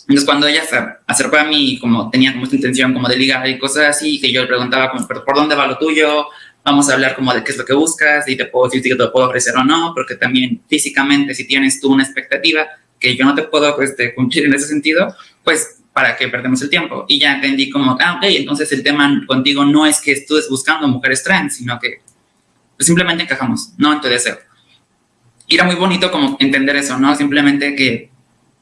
Entonces cuando ella se acercó a mí, como tenía como esta intención como de ligar y cosas así, que yo le preguntaba como, ¿pero por dónde va lo tuyo? Vamos a hablar como de qué es lo que buscas y te puedo decir si te puedo ofrecer o no, porque también físicamente si tienes tú una expectativa que yo no te puedo este, cumplir en ese sentido, pues para que perdemos el tiempo. Y ya entendí como, ah, ok, entonces el tema contigo no es que estés buscando mujeres trans, sino que pues, simplemente encajamos, no en tu deseo. Y era muy bonito como entender eso, ¿no? Simplemente que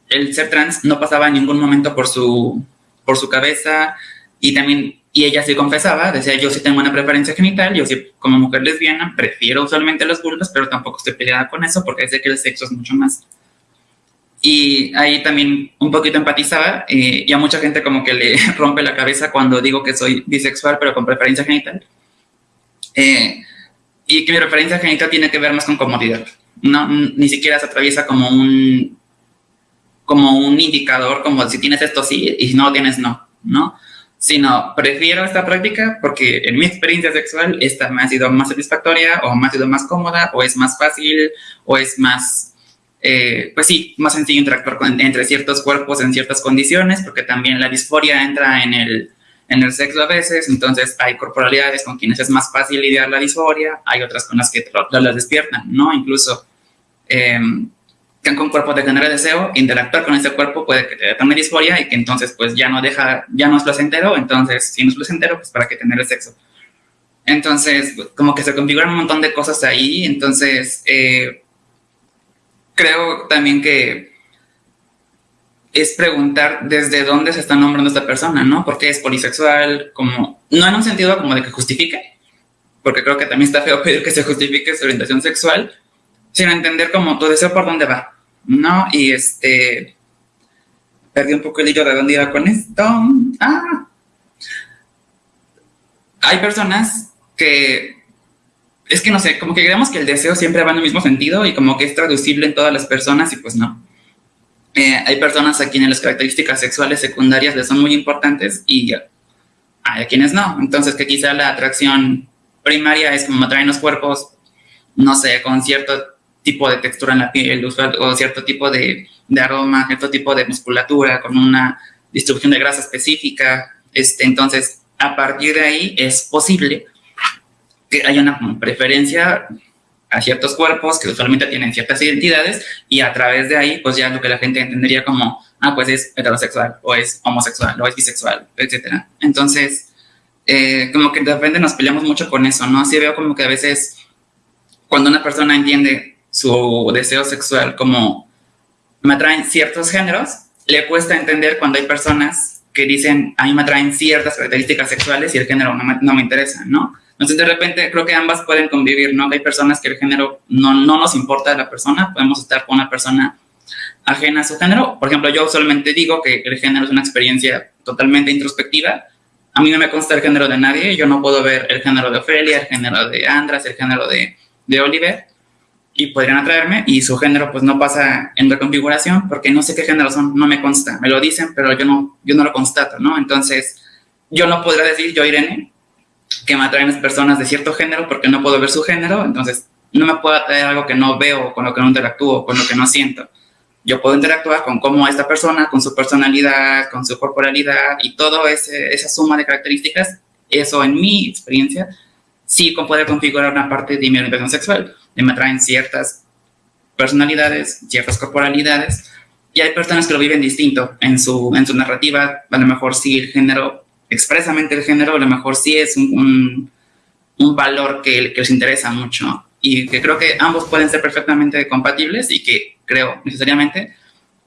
el ser trans no pasaba en ningún momento por su, por su cabeza y también, y ella sí confesaba, decía, yo sí tengo una preferencia genital, yo sí como mujer lesbiana prefiero usualmente los vulvas, pero tampoco estoy peleada con eso porque sé que el sexo es mucho más. Y ahí también un poquito empatizaba eh, y a mucha gente como que le rompe la cabeza cuando digo que soy bisexual pero con preferencia genital. Eh, y que mi preferencia genital tiene que ver más con comodidad. No, ni siquiera se atraviesa como un como un indicador, como si tienes esto sí y si no lo tienes no, ¿no? Sino prefiero esta práctica porque en mi experiencia sexual esta me ha sido más satisfactoria o me ha sido más cómoda o es más fácil o es más, eh, pues sí, más sencillo interactuar entre ciertos cuerpos en ciertas condiciones porque también la disforia entra en el, en el sexo a veces, entonces hay corporalidades con quienes es más fácil lidiar la disforia, hay otras con las que las despiertan, ¿no? Incluso... Eh, con cuerpo de tener deseo, interactuar con ese cuerpo puede que te dé disforia y que entonces pues ya no deja, ya no es placentero, entonces si no es placentero, pues para qué tener el sexo. Entonces, como que se configuran un montón de cosas ahí, entonces eh, creo también que es preguntar desde dónde se está nombrando esta persona, ¿no? Porque es polisexual, como, no en un sentido como de que justifique, porque creo que también está feo pedir que se justifique su orientación sexual, sino entender como tu deseo por dónde va, ¿no? Y este, perdí un poco el hilo de dónde iba con esto. Ah. Hay personas que, es que no sé, como que creemos que el deseo siempre va en el mismo sentido y como que es traducible en todas las personas y pues no. Eh, hay personas a quienes las características sexuales secundarias les son muy importantes y hay a quienes no. Entonces que quizá la atracción primaria es como atraen los cuerpos, no sé, con cierto tipo de textura en la piel, o cierto tipo de, aroma, cierto tipo de musculatura, con una distribución de grasa específica. Este, entonces, a partir de ahí es posible que haya una preferencia a ciertos cuerpos que usualmente tienen ciertas identidades y a través de ahí, pues ya lo que la gente entendería como, ah, pues es heterosexual, o es homosexual, o es bisexual, etcétera. Entonces, eh, como que de repente nos peleamos mucho con eso, ¿no? Así veo como que a veces cuando una persona entiende su deseo sexual como me atraen ciertos géneros, le cuesta entender cuando hay personas que dicen, a mí me atraen ciertas características sexuales y el género no me, no me interesa, ¿no? Entonces, de repente, creo que ambas pueden convivir, ¿no? Hay personas que el género no, no nos importa de la persona, podemos estar con una persona ajena a su género. Por ejemplo, yo usualmente digo que el género es una experiencia totalmente introspectiva. A mí no me consta el género de nadie, yo no puedo ver el género de Ofelia, el género de Andras, el género de, de Oliver, y podrían atraerme y su género pues no pasa en reconfiguración porque no sé qué género son, no me consta, me lo dicen, pero yo no, yo no lo constato, ¿no? Entonces, yo no podría decir, yo Irene, que me atraen personas de cierto género porque no puedo ver su género, entonces no me puedo atraer algo que no veo, con lo que no interactúo, con lo que no siento. yo puedo interactuar con cómo esta persona, con su personalidad, con su corporalidad y toda esa suma de características, eso en mi experiencia, sí puede configurar una parte de mi orientación sexual. Me atraen ciertas personalidades, ciertas corporalidades, y hay personas que lo viven distinto en su, en su narrativa. A lo mejor sí el género, expresamente el género, a lo mejor sí es un, un, valor que, que les interesa mucho y que creo que ambos pueden ser perfectamente compatibles y que creo necesariamente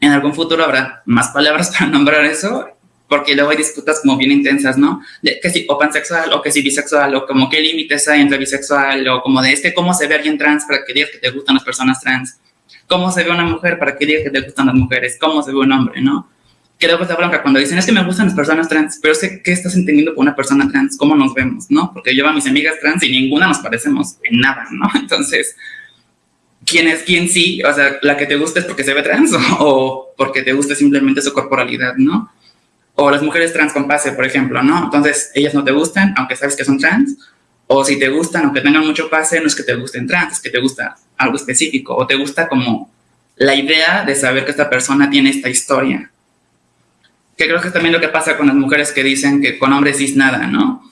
en algún futuro habrá más palabras para nombrar eso, porque luego hay disputas como bien intensas, ¿no? De que si pansexual o que si bisexual o como qué límites hay entre bisexual o como de este cómo se ve alguien trans para que digas que te gustan las personas trans, cómo se ve una mujer para que digas que te gustan las mujeres, cómo se ve un hombre, ¿no? Que luego esta bronca cuando dicen es que me gustan las personas trans, pero sé qué estás entendiendo por una persona trans, cómo nos vemos, ¿no? Porque yo a mis amigas trans y ninguna nos parecemos en nada, ¿no? Entonces, ¿quién es quién sí? O sea, la que te gusta es porque se ve trans o, porque te gusta simplemente su corporalidad, ¿no? O las mujeres trans con pase, por ejemplo, ¿no? Entonces, ellas no te gustan, aunque sabes que son trans, o si te gustan, aunque tengan mucho pase, no es que te gusten trans, es que te gusta algo específico, o te gusta como la idea de saber que esta persona tiene esta historia, que creo que es también lo que pasa con las mujeres que dicen que con hombres cis nada, ¿no?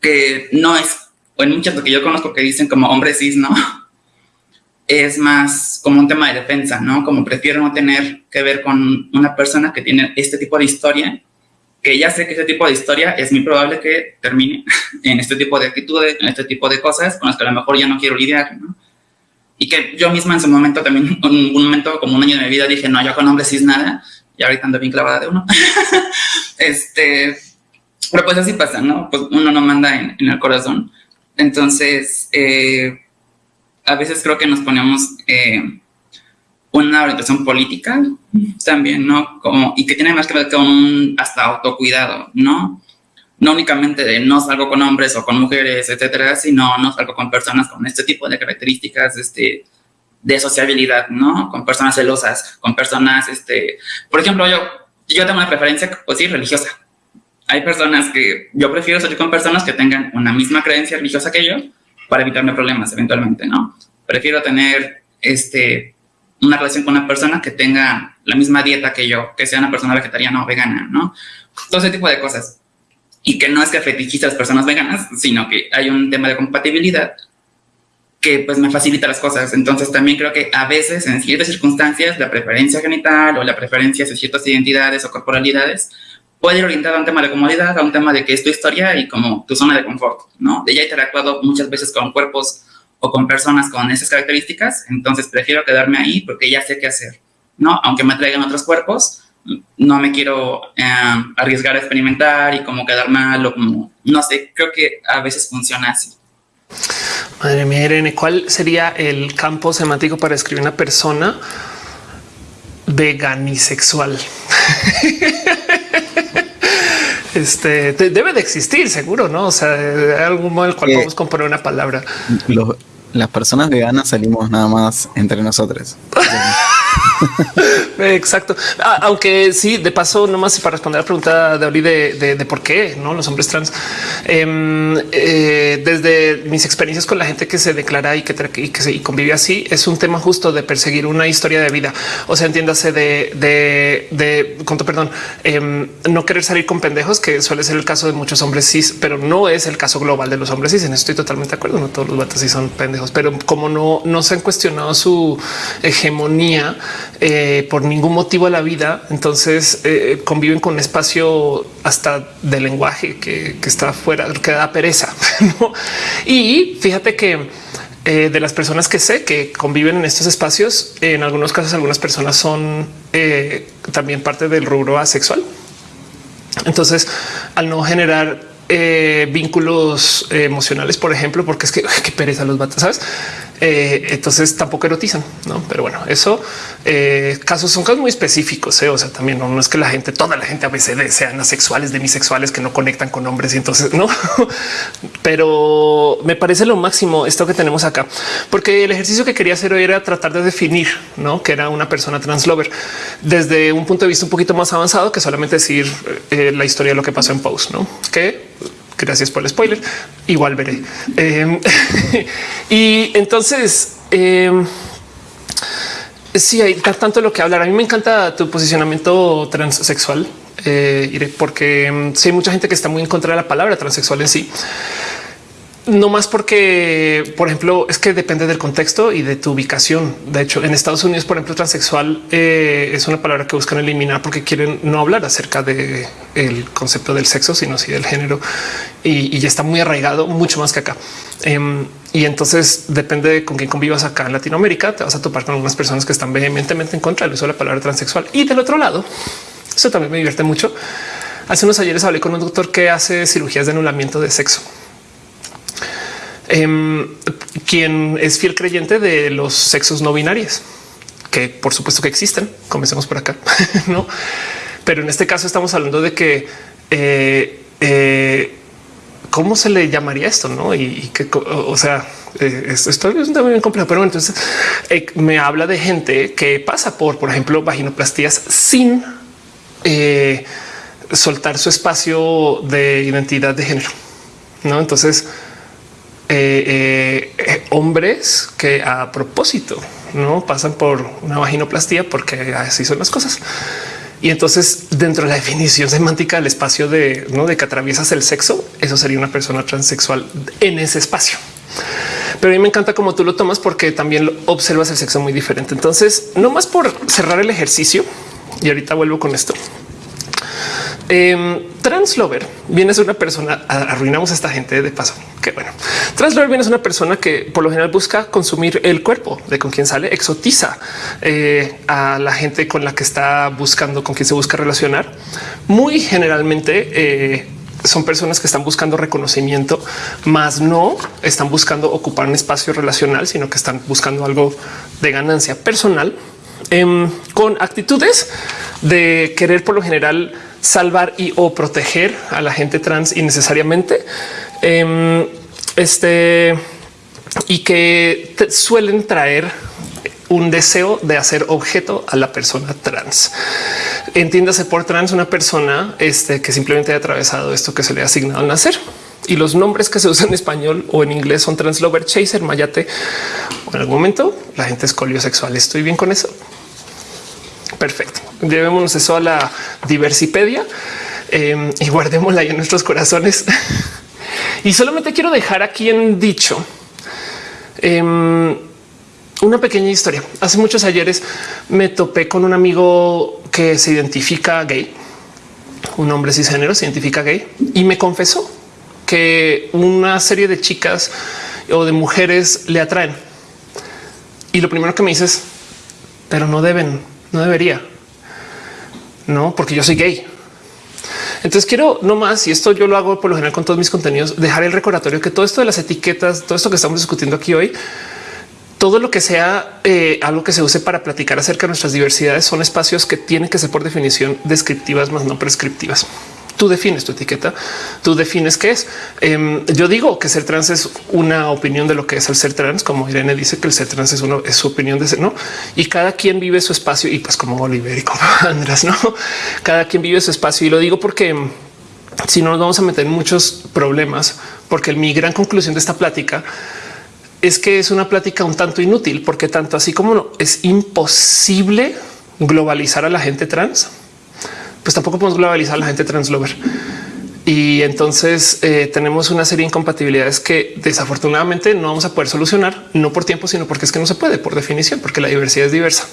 Que no es, o en muchas que yo conozco que dicen como hombres cis, ¿no? Es más como un tema de defensa, ¿no? Como prefiero no tener que ver con una persona que tiene este tipo de historia, que ya sé que este tipo de historia es muy probable que termine en este tipo de actitudes, en este tipo de cosas con las que a lo mejor ya no quiero lidiar, ¿no? Y que yo misma en su momento también, en un momento como un año de mi vida dije, no, yo con hombres cis nada, y ahorita ando bien clavada de uno. este, pero pues así pasa, ¿no? Pues uno no manda en, el corazón. Entonces, eh, a veces creo que nos ponemos eh, una orientación política también, ¿no? Como, y que tiene más que ver con un hasta autocuidado, ¿no? No únicamente de no salgo con hombres o con mujeres, etcétera, sino no salgo con personas con este tipo de características, este, de sociabilidad, ¿no? Con personas celosas, con personas, este, por ejemplo, yo, yo tengo una preferencia, pues sí, religiosa. Hay personas que yo prefiero salir con personas que tengan una misma creencia religiosa que yo para evitarme problemas eventualmente, ¿no? Prefiero tener, este, una relación con una persona que tenga la misma dieta que yo, que sea una persona vegetariana o vegana, ¿no? Todo ese tipo de cosas. Y que no es que fetichice a las personas veganas, sino que hay un tema de compatibilidad que pues me facilita las cosas. Entonces también creo que a veces en ciertas circunstancias la preferencia genital o la preferencia de ciertas identidades o corporalidades puede ir orientada a un tema de comodidad, a un tema de que es tu historia y como tu zona de confort, ¿no? De ya he interactuado muchas veces con cuerpos o con personas con esas características, entonces prefiero quedarme ahí porque ya sé qué hacer, ¿no? Aunque me traigan otros cuerpos, no me quiero eh, arriesgar a experimentar y como quedar mal o como, no sé, creo que a veces funciona así. Madre mía, Irene, ¿cuál sería el campo semántico para escribir una persona veganisexual? este debe de existir, seguro, no? O sea, hay algún modo en el cual podemos componer una palabra. las personas veganas salimos nada más entre nosotros. Exacto. Ah, aunque sí, de paso, nomás para responder a la pregunta de Oli de, por qué no los hombres trans. Em, eh, desde mis experiencias con la gente que se declara y que, y que se, convive así, es un tema justo de perseguir una historia de vida. O sea, entiéndase de, de, de conto, perdón, em, no querer salir con pendejos, que suele ser el caso de muchos hombres cis, pero no es el caso global de los hombres cis. En eso estoy totalmente de acuerdo. No todos los vatos sí son pendejos, pero como no, no se han cuestionado su hegemonía eh, por ningún motivo a la vida. Entonces eh, conviven con un espacio hasta de lenguaje que, está fuera, que da pereza. Y fíjate que eh, de las personas que sé que conviven en estos espacios, en algunos casos algunas personas son también parte del rubro asexual. Entonces, al no generar vínculos emocionales, por ejemplo, porque es que qué pereza los vatos, sabes? Eh, entonces tampoco erotizan, no? Pero bueno, eso eh, casos son casos muy específicos. ¿eh? O sea, también no, es que la gente, toda la gente a veces sean asexuales, demisexuales que no conectan con hombres y entonces no, pero me parece lo máximo esto que tenemos acá, porque el ejercicio que quería hacer hoy era tratar de definir ¿no? que era una persona translover desde un punto de vista un poquito más avanzado que solamente decir la historia de lo que pasó en post, no que Gracias por el spoiler. Igual veré. Em, y entonces, em, Sí, hay tanto lo que hablar. A mí me encanta tu posicionamiento transexual, eh, porque mm, sí hay mucha gente que está muy en contra de la palabra transexual en sí. No más porque, por ejemplo, es que depende del contexto y de tu ubicación. De hecho, en Estados Unidos, por ejemplo, transexual eh, es una palabra que buscan eliminar porque quieren no hablar acerca de el concepto del sexo, sino sí del género y, ya está muy arraigado, mucho más que acá. Em, y entonces depende de con quién convivas acá en Latinoamérica. Te vas a topar con algunas personas que están vehementemente en contra del uso de la palabra transexual. Y del otro lado, eso también me divierte mucho. Hace unos ayeres hablé con un doctor que hace cirugías de anulamiento de sexo Em, quien es fiel creyente de los sexos no binarios, que por supuesto que existen. Comencemos por acá, no? Pero en este caso estamos hablando de que eh, eh, cómo se le llamaría esto, no? Y, que, o sea, eh, esto, es un tema bien complejo, pero entonces me habla de gente que pasa por, por ejemplo, vaginoplastías sin soltar su espacio de identidad de género. No, entonces eh, eh, hombres que a propósito no pasan por una vaginoplastía porque así son las cosas. Y entonces dentro de la definición semántica del espacio de no de que atraviesas el sexo, eso sería una persona transexual en ese espacio. Pero a mí me encanta cómo tú lo tomas porque también observas el sexo muy diferente. Entonces, no más por cerrar el ejercicio y ahorita vuelvo con esto. Eh, Translover viene a una persona, arruinamos a esta gente de paso. Que bueno, Translover viene a una persona que por lo general busca consumir el cuerpo de con quien sale, exotiza eh, a la gente con la que está buscando, con quien se busca relacionar. Muy generalmente eh, son personas que están buscando reconocimiento, más no están buscando ocupar un espacio relacional, sino que están buscando algo de ganancia personal em, con actitudes de querer por lo general salvar y o proteger a la gente trans innecesariamente. Em, este y que suelen traer un deseo de hacer objeto a la persona trans. Entiéndase por trans una persona este, que simplemente ha atravesado esto que se le ha asignado al nacer. Y los nombres que se usan en español o en inglés son translover, chaser, mayate. en algún momento la gente es sexual. Estoy bien con eso. Perfecto. Llevémonos eso a la diversipedia em, y guardémosla en nuestros corazones. y solamente quiero dejar aquí en dicho em, una pequeña historia. Hace muchos ayeres me topé con un amigo que se identifica gay, un hombre cisgénero se identifica gay y me confesó que una serie de chicas o de mujeres le atraen. Y lo primero que me dices, pero no deben no debería. No, porque yo soy gay. Entonces quiero no más, y esto yo lo hago por lo general con todos mis contenidos, dejar el recordatorio que todo esto de las etiquetas, todo esto que estamos discutiendo aquí hoy, todo lo que sea eh, algo que se use para platicar acerca de nuestras diversidades son espacios que tienen que ser por definición descriptivas más no prescriptivas tú defines tu etiqueta, tú defines qué es. Em, yo digo que ser trans es una opinión de lo que es el ser trans, como Irene dice que el ser trans es uno es su opinión de ser, no? Y cada quien vive su espacio y pues como Oliver y como Andrés, no? Cada quien vive su espacio y lo digo porque em, si no nos vamos a meter en muchos problemas, porque mi gran conclusión de esta plática es que es una plática un tanto inútil, porque tanto así como es imposible globalizar a la gente trans, pues tampoco podemos globalizar a la gente translover. Y entonces eh, tenemos una serie de incompatibilidades que desafortunadamente no vamos a poder solucionar, no por tiempo, sino porque es que no se puede por definición, porque la diversidad es diversa.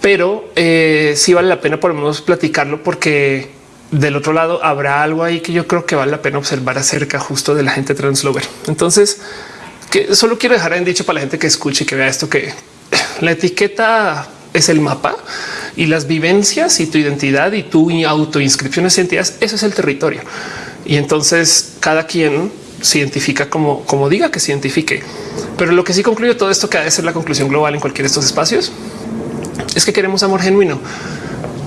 Pero eh, sí vale la pena por lo menos platicarlo porque del otro lado habrá algo ahí que yo creo que vale la pena observar acerca justo de la gente translover. Entonces, que solo quiero dejar en dicho para la gente que escuche y que vea esto, que la etiqueta es el mapa y las vivencias y tu identidad y tu autoinscripción en identidades. Eso es el territorio. Y entonces cada quien se identifica como, como diga que se identifique. Pero lo que sí concluye todo esto que ha de ser la conclusión global en cualquiera de estos espacios es que queremos amor genuino.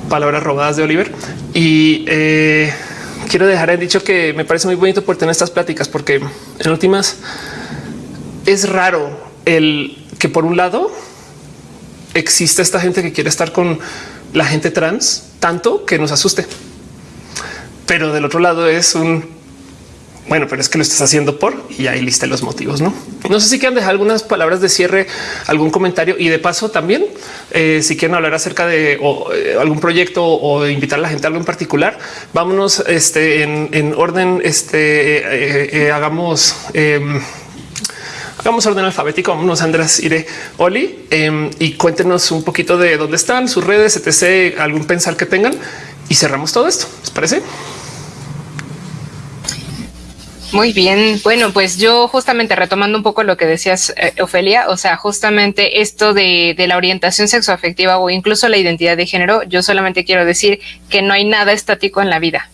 Palabras robadas de Oliver. Y eh, quiero dejar en dicho que me parece muy bonito por tener estas pláticas, porque en últimas es raro el que por un lado existe esta gente que quiere estar con la gente trans tanto que nos asuste. Pero del otro lado es un bueno, pero es que lo estás haciendo por y ahí liste los motivos. No, no sé si quieren dejar algunas palabras de cierre, algún comentario y de paso también eh, si quieren hablar acerca de eh, algún proyecto o invitar a la gente a algo en particular. Vámonos este, en, orden. Este eh, hagamos em, hagamos orden alfabético. Vámonos, Andrés, Iré, Oli, em, y cuéntenos un poquito de dónde están sus redes, etc. Algún pensar que tengan y cerramos todo esto. ¿Les parece? Muy bien, bueno, pues yo justamente retomando un poco lo que decías, eh, Ofelia, o sea, justamente esto de, de la orientación sexoafectiva o incluso la identidad de género, yo solamente quiero decir que no hay nada estático en la vida.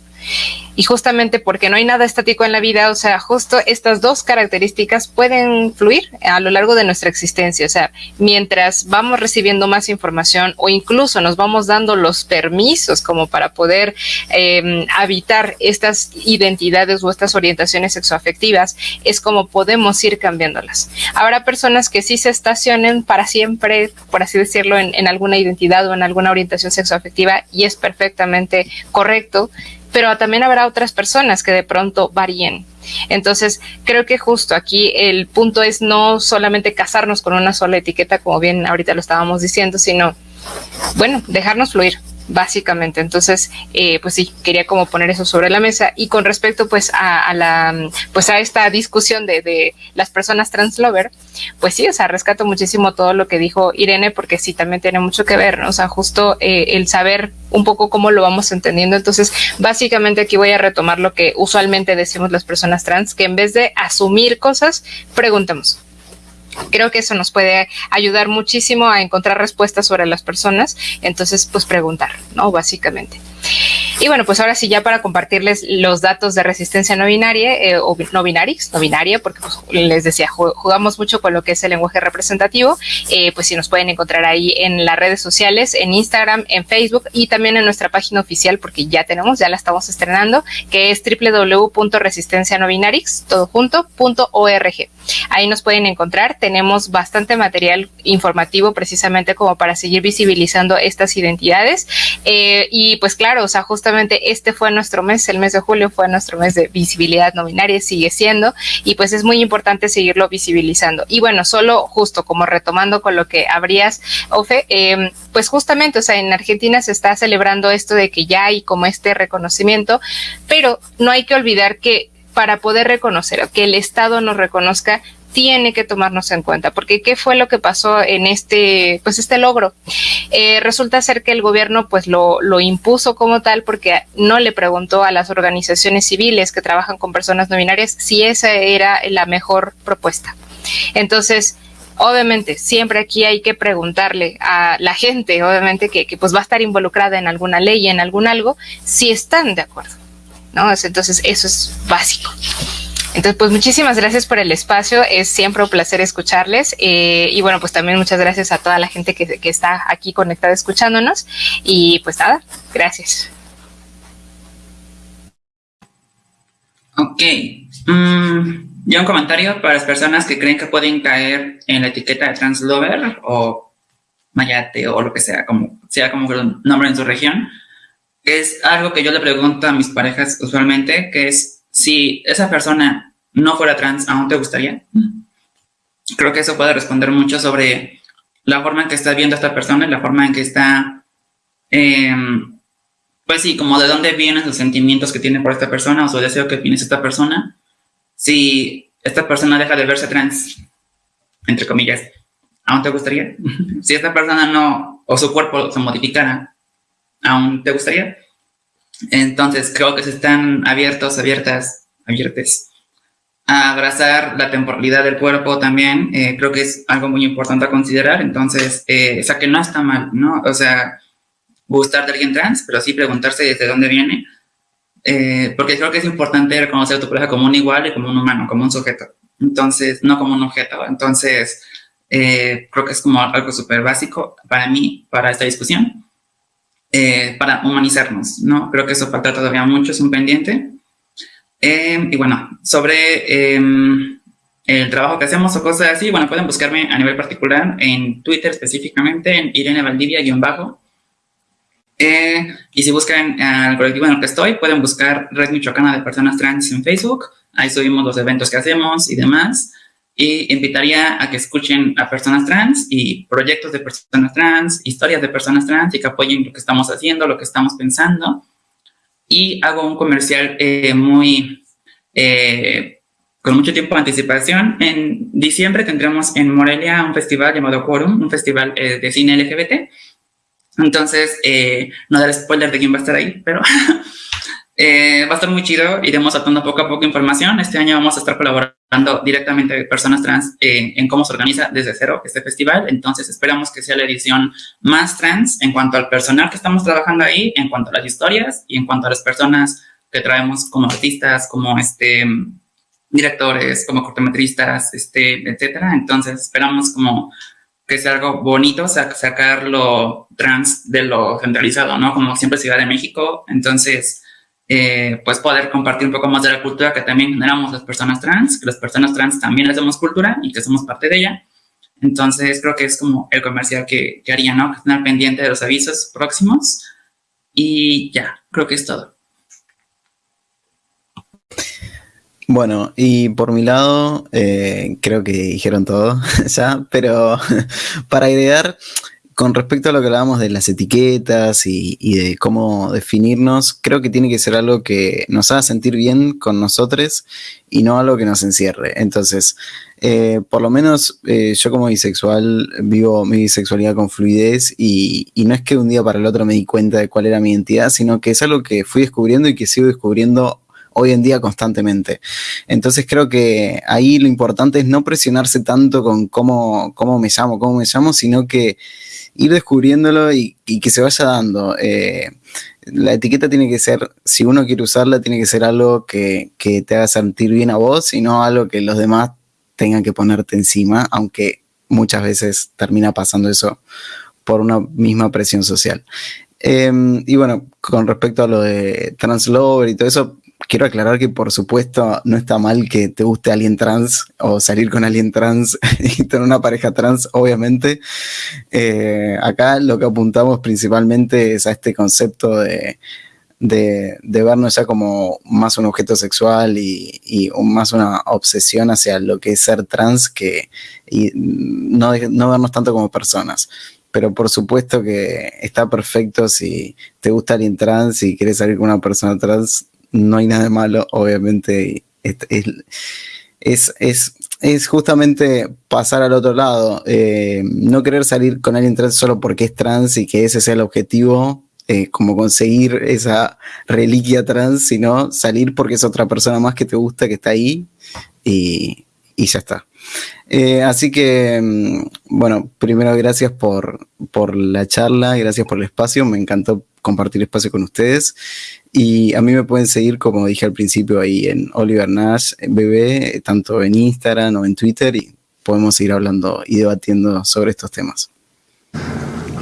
Y justamente porque no hay nada estático en la vida, o sea, justo estas dos características pueden fluir a lo largo de nuestra existencia. O sea, mientras vamos recibiendo más información o incluso nos vamos dando los permisos como para poder eh, habitar estas identidades o estas orientaciones sexoafectivas, es como podemos ir cambiándolas. Habrá personas que sí se estacionen para siempre, por así decirlo, en, en alguna identidad o en alguna orientación sexoafectiva y es perfectamente correcto pero también habrá otras personas que de pronto varíen. Entonces, creo que justo aquí el punto es no solamente casarnos con una sola etiqueta, como bien ahorita lo estábamos diciendo, sino, bueno, dejarnos fluir, básicamente. Entonces, eh, pues sí, quería como poner eso sobre la mesa. Y con respecto, pues, a, la, pues, a esta discusión de, de, las personas translover, pues sí, o sea, rescato muchísimo todo lo que dijo Irene, porque sí, también tiene mucho que ver, ¿no? O sea, justo eh, el saber un poco cómo lo vamos entendiendo. Entonces, básicamente aquí voy a retomar lo que usualmente decimos las personas trans, que en vez de asumir cosas, preguntemos creo que eso nos puede ayudar muchísimo a encontrar respuestas sobre las personas. Entonces, pues preguntar, ¿no? Básicamente. Y bueno, pues ahora sí, ya para compartirles los datos de resistencia no binaria eh, o no binarix, no binaria, porque pues, les decía, jugamos mucho con lo que es el lenguaje representativo. Eh, pues si nos pueden encontrar ahí en las redes sociales, en Instagram, en Facebook y también en nuestra página oficial, porque ya tenemos, ya la estamos estrenando, que es www.resistencianobinarix, todo junto, Ahí nos pueden encontrar. Tenemos bastante material informativo precisamente como para seguir visibilizando estas identidades. Eh, y pues claro, o sea, justamente este fue nuestro mes, el mes de julio fue nuestro mes de visibilidad no binaria, sigue siendo, y pues es muy importante seguirlo visibilizando. Y bueno, solo justo como retomando con lo que habrías, Ofe, em, pues justamente, o sea, en Argentina se está celebrando esto de que ya hay como este reconocimiento, pero no hay que olvidar que para poder reconocer, que el Estado nos reconozca, tiene que tomarnos en cuenta, porque qué fue lo que pasó en este, pues este logro. Eh, resulta ser que el gobierno pues lo, lo impuso como tal porque no le preguntó a las organizaciones civiles que trabajan con personas no binarias si esa era la mejor propuesta. Entonces, obviamente siempre aquí hay que preguntarle a la gente, obviamente que, que, pues va a estar involucrada en alguna ley, en algún algo, si están de acuerdo. ¿no? Entonces eso es básico. Entonces, pues muchísimas gracias por el espacio. Es siempre un placer escucharles. Eh, y bueno, pues también muchas gracias a toda la gente que, que está aquí conectada escuchándonos. Y pues nada, gracias. Ok. Mm, ya un comentario para las personas que creen que pueden caer en la etiqueta de translover o mayate o lo que sea, como sea como el nombre en su región. Es algo que yo le pregunto a mis parejas usualmente, que es si esa persona no fuera trans, ¿aún te gustaría? Creo que eso puede responder mucho sobre la forma en que está viendo a esta persona y la forma en que está, em, pues sí, como de dónde vienen los sentimientos que tiene por esta persona o su deseo que tiene esta persona. Si esta persona deja de verse trans, entre comillas, ¿aún te gustaría? si esta persona no, o su cuerpo se modificara, ¿aún te gustaría? Entonces creo que se están abiertos, abiertas, abiertes abrazar la temporalidad del cuerpo también, eh, creo que es algo muy importante a considerar, entonces, eh, o sea, que no está mal, ¿no? O sea, gustar de alguien trans, pero sí preguntarse desde dónde viene, eh, porque creo que es importante reconocer a tu pareja como un igual y como un humano, como un sujeto, entonces, no como un objeto, entonces, creo que es como algo súper básico para mí, para esta discusión, para humanizarnos, ¿no? Creo que eso falta todavía mucho, es un pendiente, Em, y bueno, sobre em, el trabajo que hacemos o cosas así, bueno, pueden buscarme a nivel particular en Twitter específicamente, en Irene Valdivia-bajo. Eh, y si buscan al colectivo en el que estoy, pueden buscar Red Michoacana de Personas Trans en Facebook. ahí subimos los eventos que hacemos y demás. Y invitaría a que escuchen a personas trans y proyectos de personas trans, historias de personas trans y que apoyen lo que estamos haciendo, lo que estamos pensando. Y hago un comercial eh, muy, eh, con mucho tiempo de anticipación. En diciembre tendremos en Morelia un festival llamado Quorum, un festival eh, de cine LGBT. Entonces, no dar spoiler de quién va a estar ahí, pero Eh, va a estar muy chido, iremos saltando poco a poco información. Este año vamos a estar colaborando directamente con personas trans eh, en cómo se organiza desde cero este festival. Entonces esperamos que sea la edición más trans en cuanto al personal que estamos trabajando ahí, en cuanto a las historias y en cuanto a las personas que traemos como artistas, como este directores, como cortometristas, este, etcétera. Entonces esperamos como que sea algo bonito sacar lo trans de lo centralizado, ¿no? Como siempre Ciudad de México. Entonces, eh, pues poder compartir un poco más de la cultura que también generamos las personas trans, que las personas trans también damos cultura y que somos parte de ella. Entonces creo que es como el comercial que, que haría, ¿no? Estar pendiente de los avisos próximos. Y ya, creo que es todo. Bueno, y por mi lado, eh, creo que dijeron todo ya, pero para agregar, con respecto a lo que hablábamos de las etiquetas y, de cómo definirnos, creo que tiene que ser algo que nos haga sentir bien con nosotros y no algo que nos encierre. Entonces, eh, por lo menos eh, yo como bisexual vivo mi bisexualidad con fluidez y, no es que un día para el otro me di cuenta de cuál era mi identidad, sino que es algo que fui descubriendo y que sigo descubriendo hoy en día constantemente. Entonces creo que ahí lo importante es no presionarse tanto con cómo, cómo me llamo, cómo me llamo, sino que ir descubriéndolo y, que se vaya dando. Eh, la etiqueta tiene que ser, si uno quiere usarla, tiene que ser algo que, te haga sentir bien a vos y no algo que los demás tengan que ponerte encima, aunque muchas veces termina pasando eso por una misma presión social. Em, y bueno, con respecto a lo de Translover y todo eso, quiero aclarar que por supuesto no está mal que te guste alguien trans o salir con alguien trans y tener una pareja trans, obviamente. Eh, acá lo que apuntamos principalmente es a este concepto de, de, vernos ya como más un objeto sexual y, y, más una obsesión hacia lo que es ser trans que y no, no vernos tanto como personas pero por supuesto que está perfecto si te gusta alguien trans y quieres salir con una persona trans, no hay nada de malo, obviamente. Es, es, justamente pasar al otro lado. Eh, no querer salir con alguien trans solo porque es trans y que ese sea el objetivo, eh, como conseguir esa reliquia trans, sino salir porque es otra persona más que te gusta, que está ahí y, y ya está. Eh, así que, mm, bueno, primero gracias por, por la charla, gracias por el espacio, me encantó compartir espacio con ustedes. Y a mí me pueden seguir, como dije al principio, ahí en Oliver Nash BB, tanto en Instagram o en Twitter, y podemos seguir hablando y debatiendo sobre estos temas.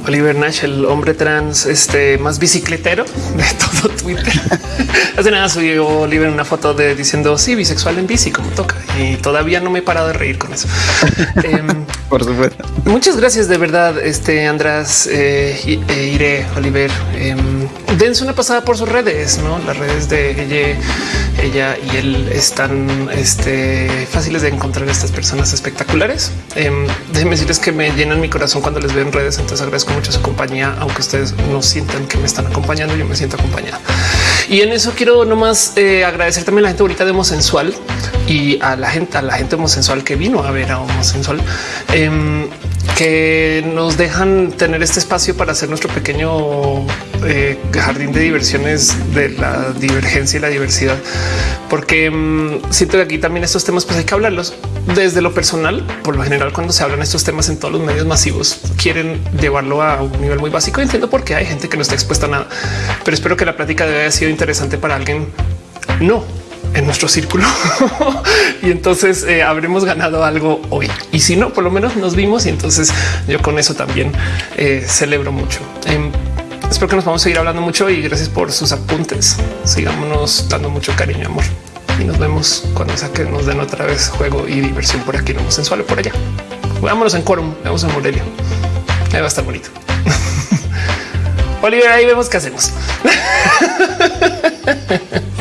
Oliver Nash, el hombre trans este, más bicicletero de todo Twitter. Hace nada subió Oliver una foto de diciendo sí, bisexual en bici, como toca. Y todavía no me he parado de reír con eso. Em, Por supuesto. Muchas gracias de verdad, este András, eh, eh, Iré, Oliver. Em, dense una pasada por sus redes, no? Las redes de ella, ella y él están este, fáciles de encontrar estas personas espectaculares. Eh, déjenme decirles que me llenan mi corazón cuando les veo en redes. Entonces agradezco mucho su compañía, aunque ustedes no sientan que me están acompañando, yo me siento acompañada. Y en eso quiero nomás eh, agradecer también a la gente ahorita de Homosensual y a la gente, a la gente homosensual que vino a ver a Homosensual. Eh, que nos dejan tener este espacio para hacer nuestro pequeño eh, jardín de diversiones de la divergencia y la diversidad, porque mm, siento que aquí también estos temas pues hay que hablarlos desde lo personal. Por lo general, cuando se hablan estos temas en todos los medios masivos, quieren llevarlo a un nivel muy básico. Entiendo por qué hay gente que no está expuesta a nada, pero espero que la plática debe haber sido interesante para alguien. No, en nuestro círculo y entonces eh, habremos ganado algo hoy. Y si no, por lo menos nos vimos y entonces yo con eso también eh, celebro mucho. Em, espero que nos vamos a seguir hablando mucho y gracias por sus apuntes. Sigámonos dando mucho cariño, amor. Y nos vemos cuando sea que nos den otra vez juego y diversión por aquí, no sensual por allá. Vámonos en quórum, vamos en Morelia. Ahí va a estar bonito. Oliver, ahí vemos qué hacemos.